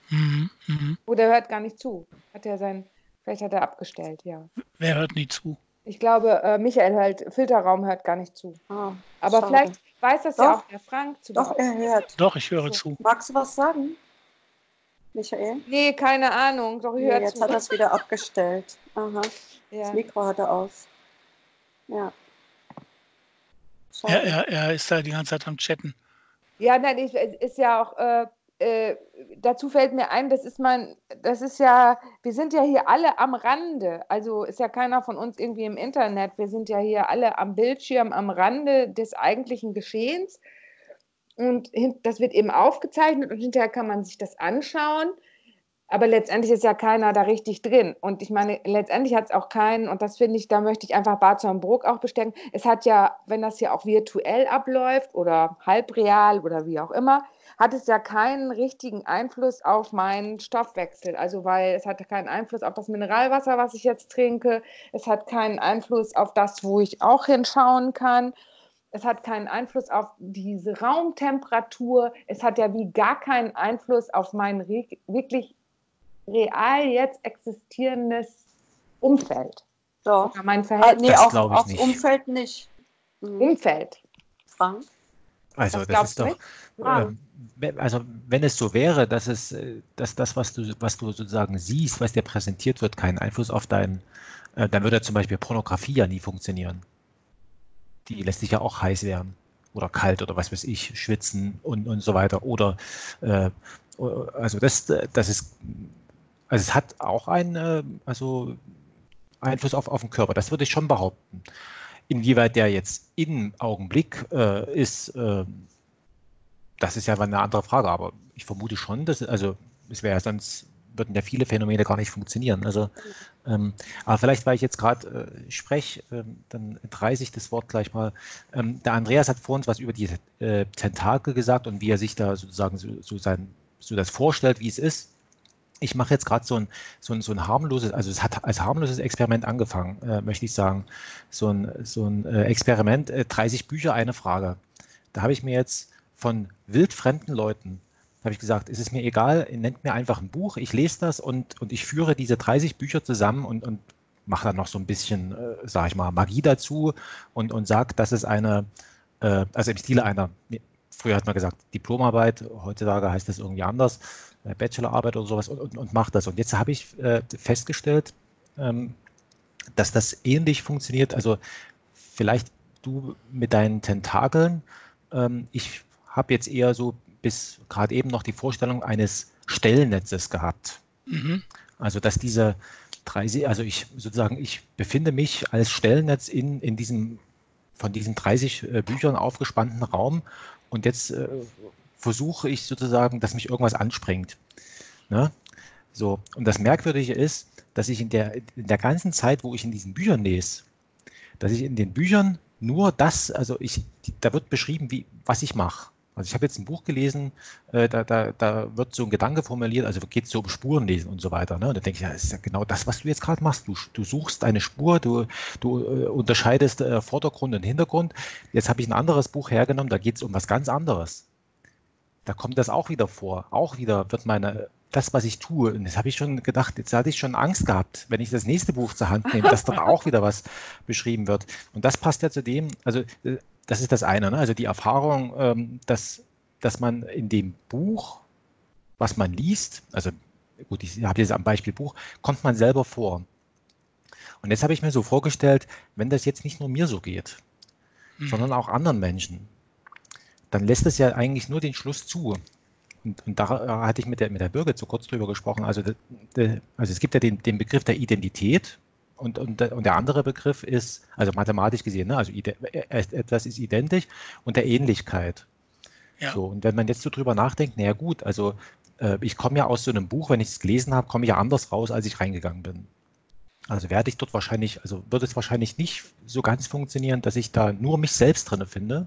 Speaker 3: Mhm, mh. Oder hört gar nicht zu. Hat er sein Vielleicht hat er abgestellt, ja.
Speaker 2: Wer hört nie zu?
Speaker 3: Ich glaube, äh, Michael hört, Filterraum hört gar nicht zu. Ah, Aber schade. vielleicht weiß das Doch. ja auch der Frank
Speaker 1: zu Doch, er hört.
Speaker 2: Doch, ich höre so. zu.
Speaker 1: Magst du was sagen, Michael?
Speaker 3: Nee, keine Ahnung. Doch, ich nee,
Speaker 1: jetzt zu. hat er es wieder abgestellt. Aha. Ja. Das Mikro hat er aus. Ja.
Speaker 2: Er, er, er, ist da die ganze Zeit am Chatten.
Speaker 3: Ja, nein, ich, ist ja auch äh, äh, dazu fällt mir ein, das ist mein, das ist ja, wir sind ja hier alle am Rande. Also ist ja keiner von uns irgendwie im Internet. Wir sind ja hier alle am Bildschirm, am Rande des eigentlichen Geschehens. Und das wird eben aufgezeichnet und hinterher kann man sich das anschauen. Aber letztendlich ist ja keiner da richtig drin. Und ich meine, letztendlich hat es auch keinen, und das finde ich, da möchte ich einfach Bart Bruck auch bestärken. Es hat ja, wenn das hier auch virtuell abläuft oder halbreal oder wie auch immer, hat es ja keinen richtigen Einfluss auf meinen Stoffwechsel. Also weil es hat keinen Einfluss auf das Mineralwasser, was ich jetzt trinke. Es hat keinen Einfluss auf das, wo ich auch hinschauen kann. Es hat keinen Einfluss auf diese Raumtemperatur. Es hat ja wie gar keinen Einfluss auf mein wirklich real jetzt existierendes Umfeld.
Speaker 1: Doch. Mein Verhältnis. Ah, nee, das auf, aufs nicht. Umfeld nicht.
Speaker 3: Mhm. Umfeld.
Speaker 1: Frank?
Speaker 4: Also das, das ist doch, ähm, also wenn es so wäre, dass es, äh, dass das, was du, was du sozusagen siehst, was dir präsentiert wird, keinen Einfluss auf deinen, äh, dann würde zum Beispiel Pornografie ja nie funktionieren. Die lässt sich ja auch heiß werden oder kalt oder was weiß ich, schwitzen und, und so weiter. Oder äh, also das, das ist, also es hat auch einen, äh, also Einfluss auf, auf den Körper, das würde ich schon behaupten. Inwieweit der jetzt im Augenblick äh, ist, äh, das ist ja eine andere Frage, aber ich vermute schon, dass, also es wäre sonst würden ja viele Phänomene gar nicht funktionieren. Also, ähm, aber vielleicht, weil ich jetzt gerade äh, spreche, ähm, dann entreiße ich das Wort gleich mal. Ähm, der Andreas hat vor uns was über die äh, Tentakel gesagt und wie er sich da sozusagen so, so, sein, so das vorstellt, wie es ist ich mache jetzt gerade so ein, so, ein, so ein harmloses, also es hat als harmloses Experiment angefangen, äh, möchte ich sagen. So ein, so ein äh, Experiment, äh, 30 Bücher, eine Frage. Da habe ich mir jetzt von wildfremden Leuten, habe ich gesagt, es ist mir egal, nennt mir einfach ein Buch, ich lese das und, und ich führe diese 30 Bücher zusammen und, und mache dann noch so ein bisschen, äh, sage ich mal, Magie dazu und, und sage, dass es eine, äh, also im Stile einer, früher hat man gesagt Diplomarbeit, heutzutage heißt das irgendwie anders, Bachelorarbeit oder sowas und, und, und mache das. Und jetzt habe ich äh, festgestellt, ähm, dass das ähnlich funktioniert. Also vielleicht du mit deinen Tentakeln. Ähm, ich habe jetzt eher so bis gerade eben noch die Vorstellung eines Stellnetzes gehabt. Mhm. Also dass diese drei, also ich sozusagen, ich befinde mich als Stellnetz in, in diesem von diesen 30 äh, Büchern aufgespannten Raum und jetzt äh, versuche ich sozusagen, dass mich irgendwas anspringt. Ne? So, und das Merkwürdige ist, dass ich in der, in der ganzen Zeit, wo ich in diesen Büchern lese, dass ich in den Büchern nur das, also ich, da wird beschrieben, wie, was ich mache. Also ich habe jetzt ein Buch gelesen, äh, da, da, da wird so ein Gedanke formuliert, also geht es so um Spurenlesen und so weiter. Ne? Und da denke ich, ja, das ist ja genau das, was du jetzt gerade machst. Du, du suchst eine Spur, du, du äh, unterscheidest äh, Vordergrund und Hintergrund. Jetzt habe ich ein anderes Buch hergenommen, da geht es um was ganz anderes da kommt das auch wieder vor. Auch wieder wird meine, das, was ich tue, und das habe ich schon gedacht, jetzt hatte ich schon Angst gehabt, wenn ich das nächste Buch zur Hand nehme, dass dort auch wieder was beschrieben wird. Und das passt ja zu dem, also äh, das ist das eine, ne? also die Erfahrung, ähm, dass, dass man in dem Buch, was man liest, also gut, ich habe jetzt am Beispiel Buch, kommt man selber vor. Und jetzt habe ich mir so vorgestellt, wenn das jetzt nicht nur mir so geht, mhm. sondern auch anderen Menschen, dann lässt es ja eigentlich nur den Schluss zu. Und, und da hatte ich mit der, mit der Birgit so kurz drüber gesprochen. Also, also es gibt ja den, den Begriff der Identität und, und, und der andere Begriff ist, also mathematisch gesehen, ne, also etwas ist identisch und der Ähnlichkeit. Ja. So, und wenn man jetzt so drüber nachdenkt, naja gut, also äh, ich komme ja aus so einem Buch, wenn ich es gelesen habe, komme ich ja anders raus, als ich reingegangen bin. Also werde ich dort wahrscheinlich, also wird es wahrscheinlich nicht so ganz funktionieren, dass ich da nur mich selbst drinne finde,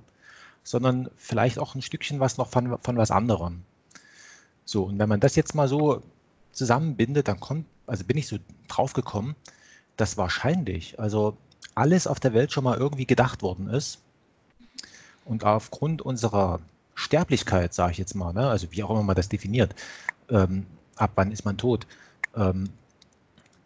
Speaker 4: sondern vielleicht auch ein Stückchen was noch von, von was anderem. So, und wenn man das jetzt mal so zusammenbindet, dann kommt, also bin ich so drauf gekommen, dass wahrscheinlich, also alles auf der Welt schon mal irgendwie gedacht worden ist. Und aufgrund unserer Sterblichkeit, sage ich jetzt mal, ne, also wie auch immer man das definiert, ähm, ab wann ist man tot, ähm,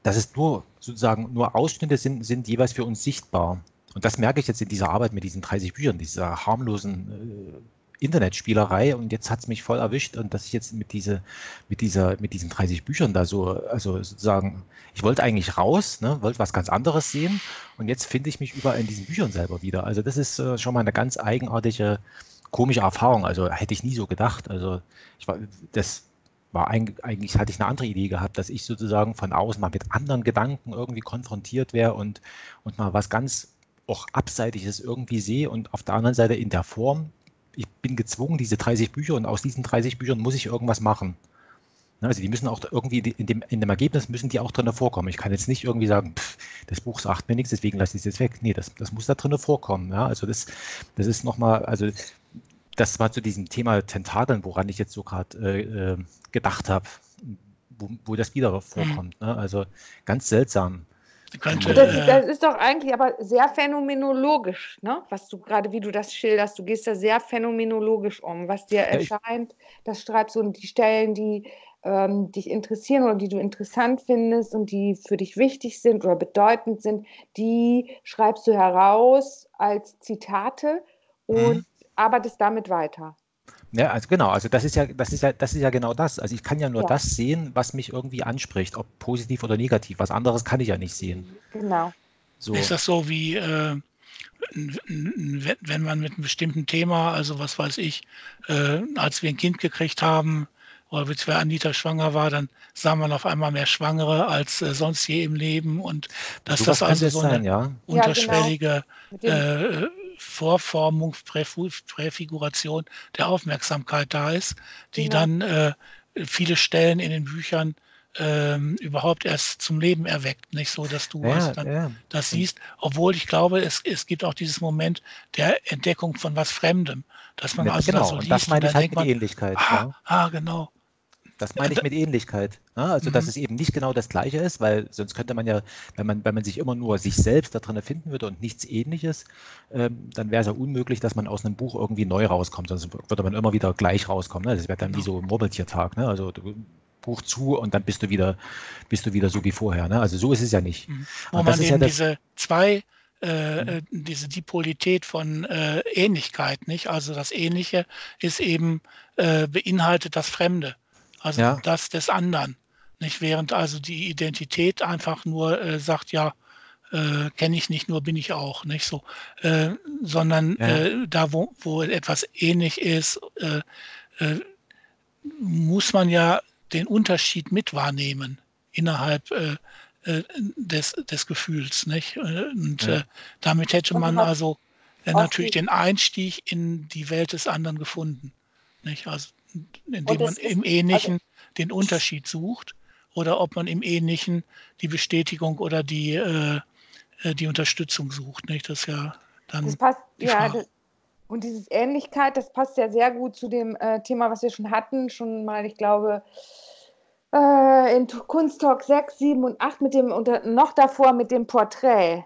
Speaker 4: dass es nur sozusagen nur Ausschnitte sind, sind jeweils für uns sichtbar. Und das merke ich jetzt in dieser Arbeit mit diesen 30 Büchern, dieser harmlosen äh, Internetspielerei und jetzt hat es mich voll erwischt und dass ich jetzt mit diese, mit dieser, mit diesen 30 Büchern da so, also sozusagen, ich wollte eigentlich raus, ne, wollte was ganz anderes sehen und jetzt finde ich mich überall in diesen Büchern selber wieder. Also das ist äh, schon mal eine ganz eigenartige, komische Erfahrung. Also hätte ich nie so gedacht. Also ich war, das war eigentlich, hatte ich eine andere Idee gehabt, dass ich sozusagen von außen mal mit anderen Gedanken irgendwie konfrontiert wäre und, und mal was ganz auch Abseitiges irgendwie sehe und auf der anderen Seite in der Form ich bin gezwungen, diese 30 Bücher und aus diesen 30 Büchern muss ich irgendwas machen. Ne, also die müssen auch irgendwie in dem, in dem Ergebnis müssen die auch drin vorkommen. Ich kann jetzt nicht irgendwie sagen, pff, das Buch sagt mir nichts, deswegen lasse ich es jetzt weg. Nee, das, das muss da drin vorkommen. Ja, also das, das ist nochmal, also das war zu diesem Thema Tentakeln, woran ich jetzt so gerade äh, äh, gedacht habe, wo, wo, das wieder mhm. vorkommt. Ne? Also ganz seltsam.
Speaker 3: Könnte, das, äh, das, ist doch eigentlich aber sehr phänomenologisch, ne? was du gerade, wie du das schilderst. Du gehst da sehr phänomenologisch um, was dir erscheint. Das schreibst du und die Stellen, die ähm, dich interessieren oder die du interessant findest und die für dich wichtig sind oder bedeutend sind, die schreibst du heraus als Zitate und mhm. arbeitest damit weiter.
Speaker 4: Ja, also genau, also das ist ja, das ist ja, das ist ja genau das. Also ich kann ja nur ja. das sehen, was mich irgendwie anspricht, ob positiv oder negativ. Was anderes kann ich ja nicht sehen.
Speaker 3: Genau.
Speaker 2: So. Ist das so wie, äh, wenn man mit einem bestimmten Thema, also was weiß ich, äh, als wir ein Kind gekriegt haben, oder als Anita schwanger war, dann sah man auf einmal mehr Schwangere als äh, sonst je im Leben und dass so das also so eine ja. unterschwellige ja, genau. äh, Vorformung, Präfiguration der Aufmerksamkeit da ist, die genau. dann äh, viele Stellen in den Büchern ähm, überhaupt erst zum Leben erweckt, nicht so, dass du ja, dann ja. das siehst, obwohl ich glaube, es, es gibt auch dieses Moment der Entdeckung von was Fremdem, dass man
Speaker 4: ja,
Speaker 2: also
Speaker 4: genau.
Speaker 2: das so
Speaker 4: liest. Das meine ich halt mit Ähnlichkeit.
Speaker 2: Ah, ah, genau.
Speaker 4: Das meine ich mit Ähnlichkeit. Ne? Also, dass mhm. es eben nicht genau das Gleiche ist, weil sonst könnte man ja, wenn man, wenn man sich immer nur sich selbst da drin erfinden würde und nichts Ähnliches, ähm, dann wäre es ja unmöglich, dass man aus einem Buch irgendwie neu rauskommt. Sonst würde man immer wieder gleich rauskommen. Ne? Das wäre dann wie so ein Murmeltiertag. Ne? Also, du, Buch zu und dann bist du wieder, bist du wieder so wie vorher. Ne? Also, so ist es ja nicht.
Speaker 2: Mhm. Wo man eben ja diese zwei äh, mhm. Äh, diese Dipolität von äh, Ähnlichkeit, nicht? Also das Ähnliche ist eben äh, beinhaltet das Fremde also ja. das des anderen. Nicht während also die Identität einfach nur äh, sagt, ja, äh, kenne ich nicht, nur bin ich auch, nicht so, äh, sondern ja. Äh, da, wo, wo etwas ähnlich ist, äh, äh, muss man ja den Unterschied mit wahrnehmen innerhalb des, des Gefühls, nicht? Und ja. damit hätte man also natürlich den Einstieg in die Welt des anderen gefunden, nicht? Also indem man im Ähnlichen also, den Unterschied sucht oder ob man im Ähnlichen die Bestätigung oder die, äh, äh die Unterstützung sucht. Nicht? Das ist ja dann.
Speaker 3: Das passt, ja, das, und diese Ähnlichkeit, das passt ja sehr gut zu dem äh, Thema, was wir schon hatten, schon mal, ich glaube, äh, in Kunsttalk 6, 7 und 8 mit dem, und noch davor mit dem Porträt.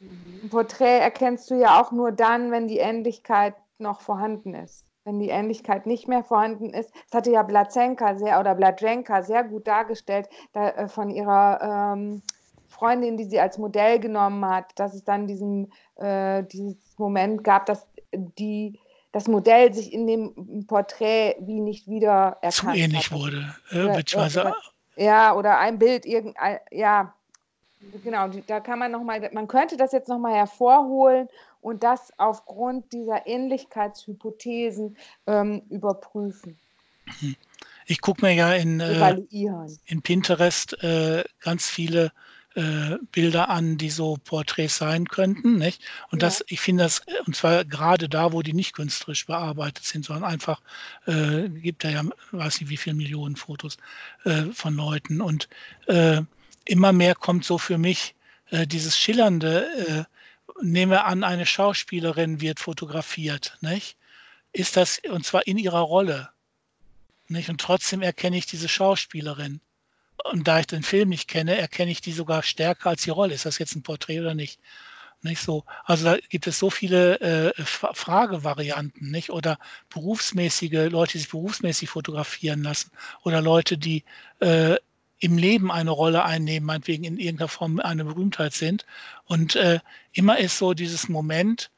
Speaker 3: Mhm. Ein Porträt erkennst du ja auch nur dann, wenn die Ähnlichkeit noch vorhanden ist wenn die Ähnlichkeit nicht mehr vorhanden ist. Das hatte ja Blazenka sehr oder Bladrenka sehr gut dargestellt da, äh, von ihrer ähm, Freundin, die sie als Modell genommen hat, dass es dann diesen äh, dieses Moment gab, dass die das Modell sich in dem Porträt wie nicht wieder erkannt Zu
Speaker 2: ähnlich
Speaker 3: hat.
Speaker 2: wurde, äh, beziehungsweise
Speaker 3: ja, oder ein Bild, irgendein, ja, genau, da kann man nochmal, man könnte das jetzt nochmal hervorholen und das aufgrund dieser Ähnlichkeitshypothesen ähm, überprüfen.
Speaker 2: Ich gucke mir ja in, äh, in Pinterest äh, ganz viele äh, Bilder an, die so Porträts sein könnten. Nicht? Und ja. das, ich finde das, und zwar gerade da, wo die nicht künstlerisch bearbeitet sind, sondern einfach, äh, gibt da ja, weiß nicht wie viele Millionen Fotos äh, von Leuten. Und äh, immer mehr kommt so für mich äh, dieses Schillernde, äh, nehmen wir an, eine Schauspielerin wird fotografiert, nicht? Ist das, und zwar in ihrer Rolle, nicht? Und trotzdem erkenne ich diese Schauspielerin. Und da ich den Film nicht kenne, erkenne ich die sogar stärker als die Rolle. Ist das jetzt ein Porträt oder nicht? Nicht so. Also da gibt es so viele äh, Fragevarianten, nicht? Oder berufsmäßige Leute, die sich berufsmäßig fotografieren lassen. Oder Leute, die äh, im Leben eine Rolle einnehmen, meinetwegen in irgendeiner Form eine Berühmtheit sind. Und äh, immer ist so dieses Moment,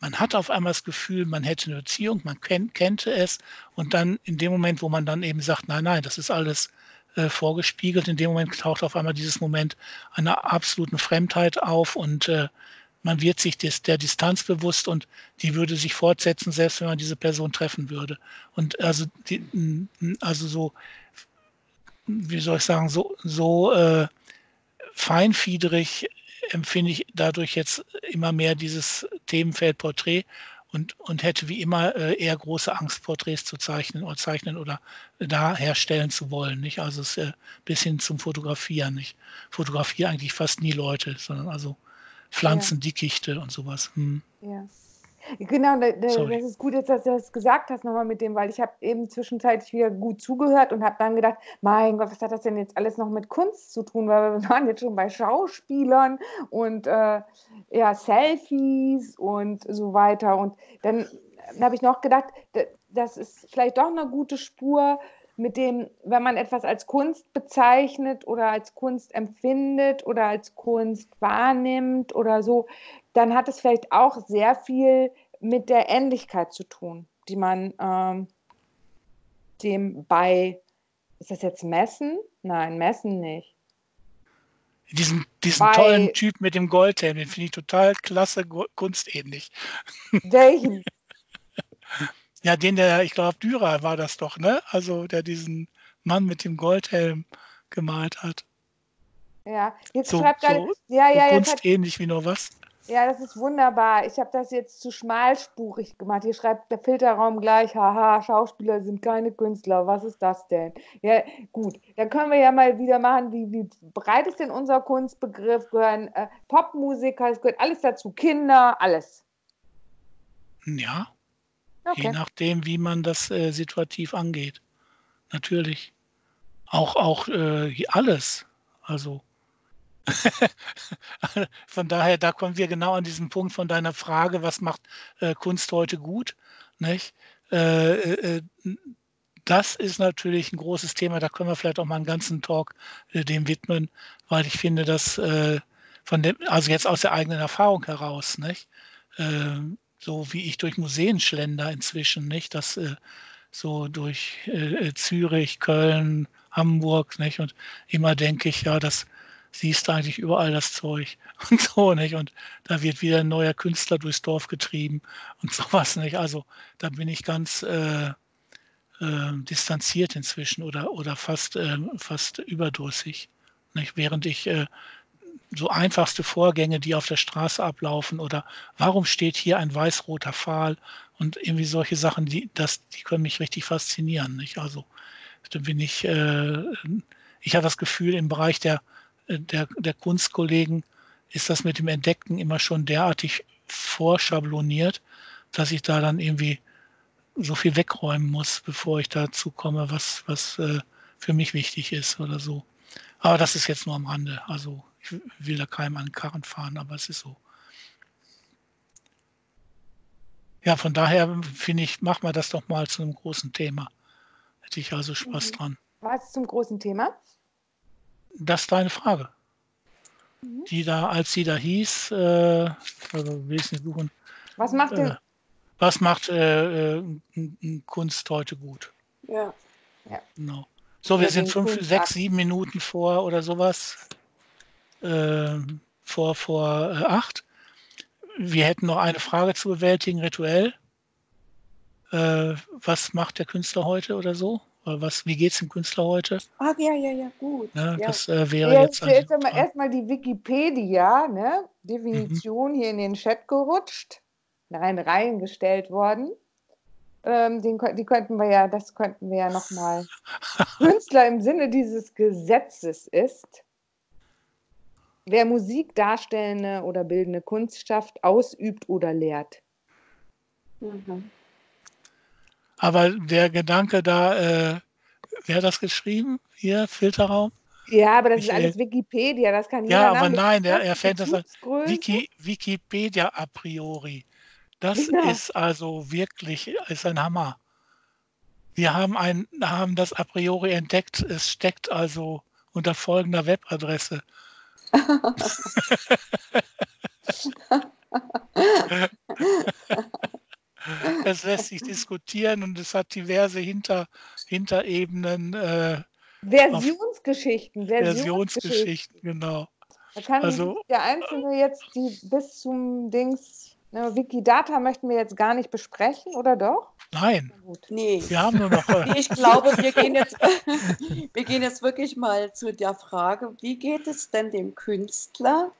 Speaker 2: man hat auf einmal das Gefühl, man hätte eine Beziehung, man kennt, kennt es. Und dann in dem Moment, wo man dann eben sagt, nein, nein, das ist alles äh, vorgespiegelt, in dem Moment taucht auf einmal dieses Moment einer absoluten Fremdheit auf und äh, man wird sich des, der Distanz bewusst und die würde sich fortsetzen, selbst wenn man diese Person treffen würde. Und also, die, also so, wie soll ich sagen, so, so äh, feinfiedrig empfinde ich dadurch jetzt immer mehr dieses Themenfeld Porträt und, und hätte wie immer äh, eher große Angst, Porträts zu zeichnen oder zeichnen oder da herstellen zu wollen. Nicht? Also es ist bis hin zum Fotografieren. Ich fotografiere eigentlich fast nie Leute, sondern also Pflanzen, Dickichte und sowas. Hm.
Speaker 3: Ja. Genau, da, da, das ist gut, dass du das gesagt hast nochmal mit dem, weil ich habe eben zwischenzeitlich wieder gut zugehört und habe dann gedacht, mein Gott, was hat das denn jetzt alles noch mit Kunst zu tun? Weil wir waren jetzt schon bei Schauspielern und äh, ja, Selfies und so weiter. Und dann habe ich noch gedacht, das ist vielleicht doch eine gute Spur, mit dem, wenn man etwas als Kunst bezeichnet oder als Kunst empfindet oder als Kunst wahrnimmt oder so, dann hat es vielleicht auch sehr viel mit der Ähnlichkeit zu tun, die man ähm, dem bei, ist das jetzt Messen? Nein, Messen nicht.
Speaker 2: Diesen, diesen bei, tollen Typ mit dem Goldhelm, den finde ich total klasse, kunstähnlich.
Speaker 3: Welchen?
Speaker 2: Ja, den der, ich glaube, Dürer war das doch, ne? Also der diesen Mann mit dem Goldhelm gemalt hat.
Speaker 3: Ja, jetzt
Speaker 2: so,
Speaker 3: schreibt
Speaker 2: so, ja, ja, so kunstähnlich wie nur was.
Speaker 3: Ja, das ist wunderbar. Ich habe das jetzt zu schmalspurig gemacht. Hier schreibt der Filterraum gleich, haha, Schauspieler sind keine Künstler. Was ist das denn? Ja, gut. Dann können wir ja mal wieder machen, wie, wie breit ist denn unser Kunstbegriff? Gehören äh, Popmusiker, es gehört alles dazu, Kinder, alles.
Speaker 2: Ja, Okay. Je nachdem, wie man das äh, situativ angeht. Natürlich. Auch, auch äh, alles. Also von daher, da kommen wir genau an diesen Punkt von deiner Frage, was macht äh, Kunst heute gut? Nicht? Äh, äh, äh das ist natürlich ein großes Thema, da können wir vielleicht auch mal einen ganzen Talk äh, dem widmen, weil ich finde, dass äh, von dem, also jetzt aus der eigenen Erfahrung heraus, nicht? Ähm, so wie ich durch Museen schlender inzwischen, nicht? Das äh, so durch Zürich, Köln, Hamburg, nicht? Und immer denke ich, ja, das siehst du eigentlich überall das Zeug und so, nicht? Und da wird wieder ein neuer Künstler durchs Dorf getrieben und sowas, nicht? Also da bin ich ganz äh, äh, distanziert inzwischen oder, oder fast, äh, fast überdrüssig. Nicht? Während ich äh, so einfachste Vorgänge, die auf der Straße ablaufen oder warum steht hier ein weiß-roter Pfahl und irgendwie solche Sachen, die, das, die können mich richtig faszinieren. Nicht? Also da bin ich, äh, ich habe das Gefühl, im Bereich der, der, der Kunstkollegen ist das mit dem Entdeckten immer schon derartig vorschabloniert, dass ich da dann irgendwie so viel wegräumen muss, bevor ich dazu komme, was, was äh, für mich wichtig ist oder so. Aber das ist jetzt nur am Rande. Also ich will da keinem an den Karren fahren, aber es ist so. Ja, von daher finde ich, mach mal das doch mal zu einem großen Thema. Hätte ich also Spaß mhm. dran.
Speaker 3: Was zum großen Thema?
Speaker 2: Das ist deine Frage. Mhm. Die da, als sie da hieß, äh, also will ich nicht suchen.
Speaker 3: Was macht äh,
Speaker 2: Was macht äh, äh Kunst heute gut?
Speaker 3: Ja. ja.
Speaker 2: Genau. So, wir sind fünf, sechs, sieben Minuten vor oder sowas äh, vor, vor äh, acht. Wir hätten noch eine Frage zu bewältigen, rituell. Äh, was macht der Künstler heute oder so? Was, wie geht es dem Künstler heute?
Speaker 3: Ach ja, ja, ja, gut.
Speaker 2: Ja,
Speaker 3: ja.
Speaker 2: Das äh, wäre ja, jetzt.
Speaker 3: Jetzt also, erstmal die Wikipedia, ne? Definition mhm. hier in den Chat gerutscht, nein, reingestellt worden. Ähm, den, die könnten wir ja, das könnten wir ja nochmal. Künstler im Sinne dieses Gesetzes ist wer Musik darstellende oder bildende Kunst schafft, ausübt oder lehrt.
Speaker 2: Mhm. Aber der Gedanke da, äh, wer hat das geschrieben? Hier, Filterraum?
Speaker 3: Ja, aber das ist alles Wikipedia, das kann
Speaker 2: jeder Ja, aber nein, er, er fände das Wiki, Wikipedia a priori. Das genau. ist also wirklich ist ein Hammer. Wir haben, ein, haben das a priori entdeckt. Es steckt also unter folgender Webadresse. es lässt sich diskutieren und es hat diverse Hinter, Hinterebenen. Äh,
Speaker 3: Versionsgeschichten,
Speaker 2: Versionsgeschichten, genau.
Speaker 3: Da kann also, der Einzelne jetzt die bis zum Dings Ne, Wikidata möchten wir jetzt gar nicht besprechen, oder doch?
Speaker 2: Nein.
Speaker 1: Nee.
Speaker 2: Wir haben nur noch.
Speaker 1: nee, ich glaube, wir gehen, jetzt, wir gehen jetzt wirklich mal zu der Frage, wie geht es denn dem Künstler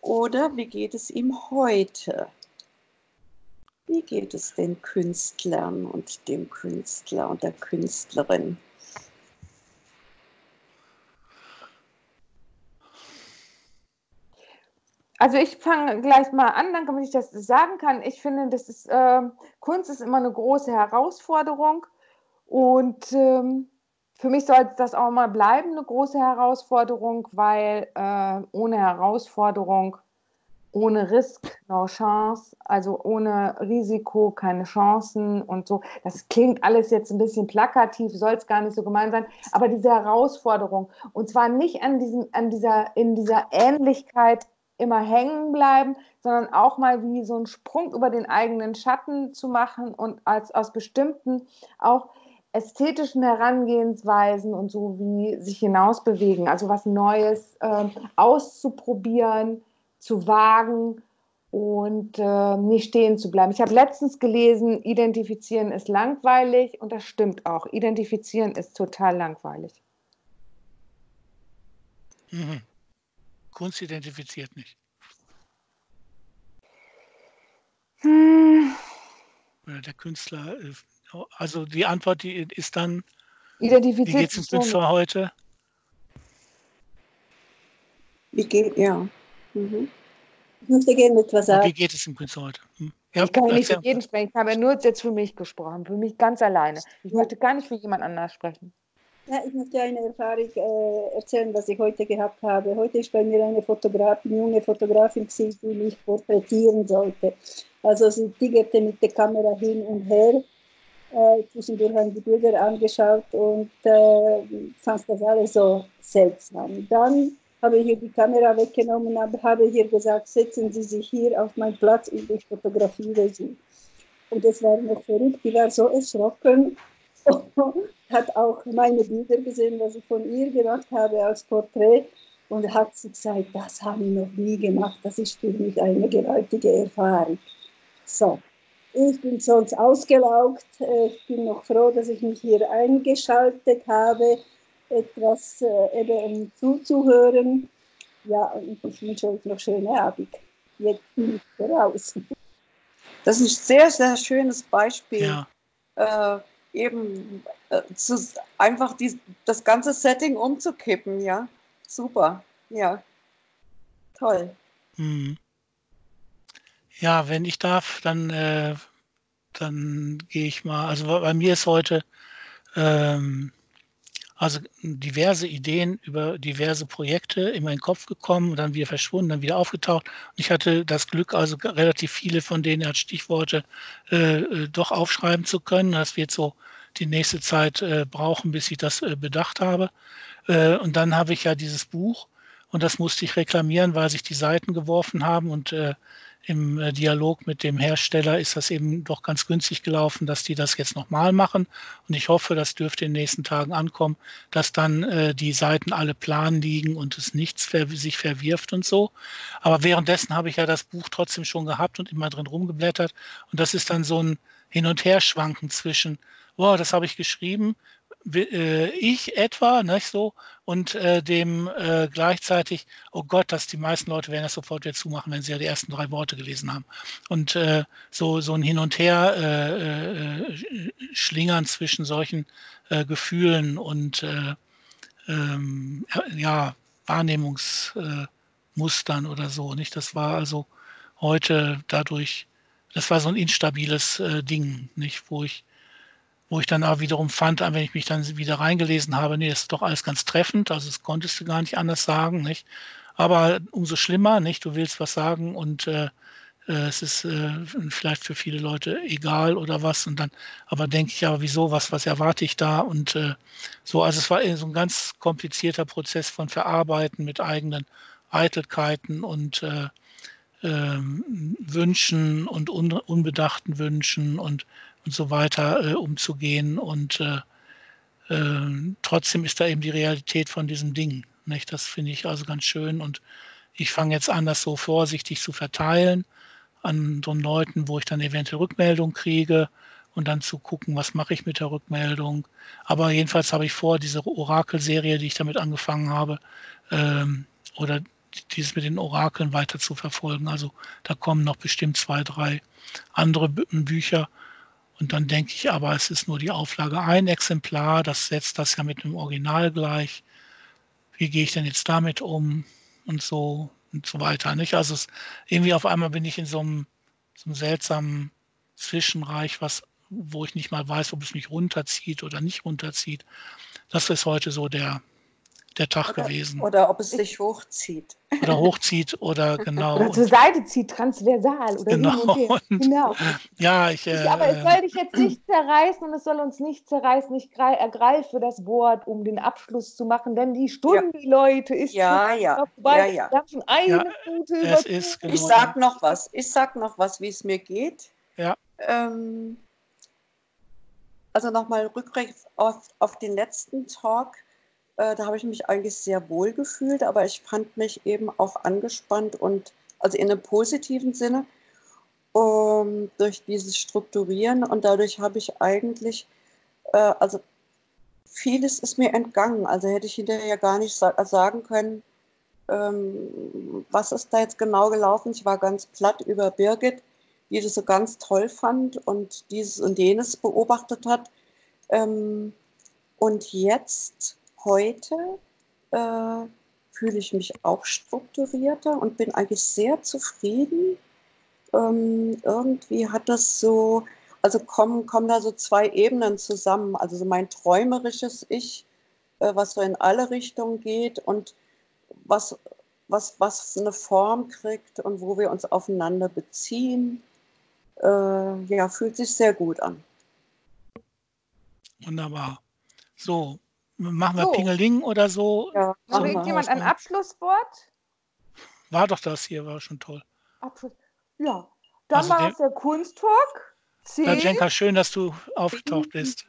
Speaker 1: oder wie geht es ihm heute? Wie geht es den Künstlern und dem Künstler und der Künstlerin?
Speaker 3: Also ich fange gleich mal an, dann damit ich das sagen kann. Ich finde, das ist, äh, Kunst ist immer eine große Herausforderung und ähm, für mich sollte das auch mal bleiben, eine große Herausforderung, weil äh, ohne Herausforderung, ohne Risk, no Chance, also ohne Risiko keine Chancen und so. Das klingt alles jetzt ein bisschen plakativ, soll es gar nicht so gemein sein, aber diese Herausforderung und zwar nicht an, diesem, an dieser, in dieser Ähnlichkeit immer hängen bleiben, sondern auch mal wie so einen Sprung über den eigenen Schatten zu machen und als aus bestimmten auch ästhetischen Herangehensweisen und so wie sich hinaus bewegen, also was Neues äh, auszuprobieren, zu wagen und äh, nicht stehen zu bleiben. Ich habe letztens gelesen, identifizieren ist langweilig und das stimmt auch. Identifizieren ist total langweilig.
Speaker 2: Mhm. Kunst identifiziert nicht. Hm. Der Künstler, also die Antwort die ist dann,
Speaker 3: identifiziert
Speaker 2: wie geht es dem Künstler heute?
Speaker 1: Wie geht, ja. Mhm. Ich möchte gerne etwas sagen.
Speaker 2: Wie geht es Künstler heute? Hm?
Speaker 3: Ja, ich kann nicht für jeden sprechen, ich habe nur jetzt für mich gesprochen, für mich ganz alleine. Ich möchte gar nicht für jemand anders sprechen.
Speaker 5: Ja, ich möchte eine Erfahrung äh, erzählen, was ich heute gehabt habe. Heute ist bei mir eine Fotografin, junge Fotografin, die mich porträtieren sollte. Also sie tigerte mit der Kamera hin und her. Äh, zwischendurch haben die Bilder angeschaut und äh, fand das alles so seltsam. Dann habe ich ihr die Kamera weggenommen habe ihr gesagt, setzen Sie sich hier auf meinen Platz und ich fotografiere Sie. Und es war noch verrückt, die war so erschrocken hat auch meine Bilder gesehen, was ich von ihr gemacht habe als Porträt und hat sie gesagt, das habe ich noch nie gemacht, das ist für mich eine gewaltige Erfahrung. So, ich bin sonst ausgelaugt, ich bin noch froh, dass ich mich hier eingeschaltet habe, etwas äh, eben zuzuhören. Ja, und ich wünsche euch noch schöne Abend. Jetzt bin ich raus.
Speaker 1: Das ist ein sehr, sehr schönes Beispiel.
Speaker 2: Ja.
Speaker 1: Äh, eben äh, zu, einfach die, das ganze Setting umzukippen, ja. Super, ja. Toll.
Speaker 2: Hm. Ja, wenn ich darf, dann, äh, dann gehe ich mal. Also bei mir ist heute ähm, also diverse Ideen über diverse Projekte in meinen Kopf gekommen und dann wieder verschwunden, dann wieder aufgetaucht. Und ich hatte das Glück, also relativ viele von denen als Stichworte äh, äh, doch aufschreiben zu können. Das wird so die nächste Zeit äh, brauchen, bis ich das äh, bedacht habe. Äh, und dann habe ich ja dieses Buch und das musste ich reklamieren, weil sich die Seiten geworfen haben und äh, im äh, Dialog mit dem Hersteller ist das eben doch ganz günstig gelaufen, dass die das jetzt nochmal machen. Und ich hoffe, das dürfte in den nächsten Tagen ankommen, dass dann äh, die Seiten alle plan liegen und es nichts ver sich verwirft und so. Aber währenddessen habe ich ja das Buch trotzdem schon gehabt und immer drin rumgeblättert. Und das ist dann so ein Hin- und Herschwanken zwischen, boah, das habe ich geschrieben, ich etwa, nicht so, und äh, dem äh, gleichzeitig, oh Gott, dass die meisten Leute werden das sofort wieder zumachen, wenn sie ja die ersten drei Worte gelesen haben. Und äh, so, so ein Hin und Her äh, äh, schlingern zwischen solchen Gefühlen und ähm, ja, Wahrnehmungs Mustern oder so. Nicht? Das war also heute dadurch, das war so ein instabiles äh, Ding, nicht, wo ich, wo ich dann aber wiederum fand, wenn ich mich dann wieder reingelesen habe, nee, das ist doch alles ganz treffend, also das konntest du gar nicht anders sagen, nicht? Aber umso schlimmer, nicht? Du willst was sagen und äh, äh, es ist äh, vielleicht für viele Leute egal oder was. Und dann, aber denke ich, aber wieso, was, was erwarte ich da? Und äh, so, also es war so ein ganz komplizierter Prozess von Verarbeiten mit eigenen Eitelkeiten und äh, ähm, Wünschen und un, unbedachten Wünschen und, und so weiter äh, umzugehen. Und äh, ähm, trotzdem ist da eben die Realität von diesem Ding. Nicht? Das finde ich also ganz schön. Und ich fange jetzt an, das so vorsichtig zu verteilen anderen Leuten, wo ich dann eventuell Rückmeldung kriege und dann zu gucken, was mache ich mit der Rückmeldung. Aber jedenfalls habe ich vor, diese Orakelserie, die ich damit angefangen habe, ähm, oder dieses mit den Orakeln weiter zu verfolgen. Also da kommen noch bestimmt zwei, drei andere Bücher. Und dann denke ich aber, es ist nur die Auflage ein Exemplar, das setzt das ja mit dem Original gleich. Wie gehe ich denn jetzt damit um? Und so und so weiter. Nicht? Also es, irgendwie auf einmal bin ich in so einem, so einem seltsamen Zwischenreich, was, wo ich nicht mal weiß, ob es mich runterzieht oder nicht runterzieht. Das ist heute so der, der Tag
Speaker 1: oder,
Speaker 2: gewesen.
Speaker 1: Oder ob es sich hochzieht.
Speaker 2: Oder hochzieht oder genau.
Speaker 3: Oder zur Seite zieht, transversal oder
Speaker 2: genau.
Speaker 3: hin und. Genau.
Speaker 2: ja, ich, äh,
Speaker 3: aber es soll dich jetzt nicht zerreißen und es soll uns nicht zerreißen. Ich ergreife das Wort, um den Abschluss zu machen, denn die Stunde, ja. Leute, ist
Speaker 1: ja, ja. vorbei. Ja, ja.
Speaker 3: Wir haben schon eine ja, gute
Speaker 2: es ist, genau.
Speaker 1: Ich sag noch was. Ich sag noch was, wie es mir geht.
Speaker 2: Ja.
Speaker 1: Ähm, also nochmal rückwärts auf, auf den letzten Talk äh, da habe ich mich eigentlich sehr wohl gefühlt, aber ich fand mich eben auch angespannt und also in einem positiven Sinne um, durch dieses Strukturieren und dadurch habe ich eigentlich, äh, also vieles ist mir entgangen. Also hätte ich hinterher gar nicht sa sagen können, ähm, was ist da jetzt genau gelaufen. Ich war ganz platt über Birgit, die das so ganz toll fand und dieses und jenes beobachtet hat. Ähm, und jetzt heute äh, fühle ich mich auch strukturierter und bin eigentlich sehr zufrieden. Ähm, irgendwie hat das so, also kommen, kommen da so zwei Ebenen zusammen. Also so mein träumerisches Ich, äh, was so in alle Richtungen geht und was, was, was eine Form kriegt und wo wir uns aufeinander beziehen. Äh, ja, fühlt sich sehr gut an.
Speaker 2: Wunderbar. So, Machen wir so. Pingeling oder so?
Speaker 3: Ja. Noch irgendjemand ein Abschlusswort?
Speaker 2: War doch das hier, war schon toll.
Speaker 3: Abschluss. Ja, dann also war es der Kunsttalk.
Speaker 2: Latschenka, schön, dass du aufgetaucht bist.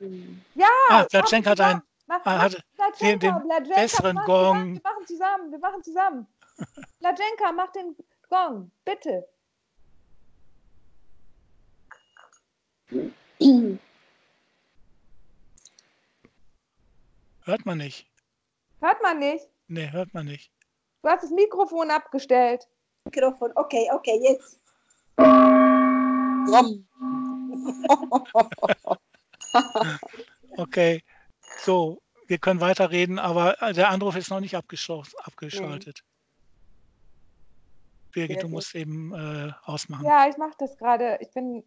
Speaker 3: Ja,
Speaker 2: ah, Latschenka hat einen
Speaker 3: mach, mach,
Speaker 2: hatte den, den besseren
Speaker 3: mach,
Speaker 2: Gong.
Speaker 3: Wir machen zusammen, wir machen zusammen. Latschenka, mach den Gong, bitte.
Speaker 2: Hört man nicht.
Speaker 3: Hört man nicht?
Speaker 2: Nee, hört man nicht.
Speaker 3: Du hast das Mikrofon abgestellt.
Speaker 5: Mikrofon, okay, okay, jetzt.
Speaker 2: okay, so, wir können weiterreden, aber der Anruf ist noch nicht abgeschaltet. Nee. Birgit, du musst eben äh, ausmachen.
Speaker 3: Ja, ich mache das gerade. Ich bin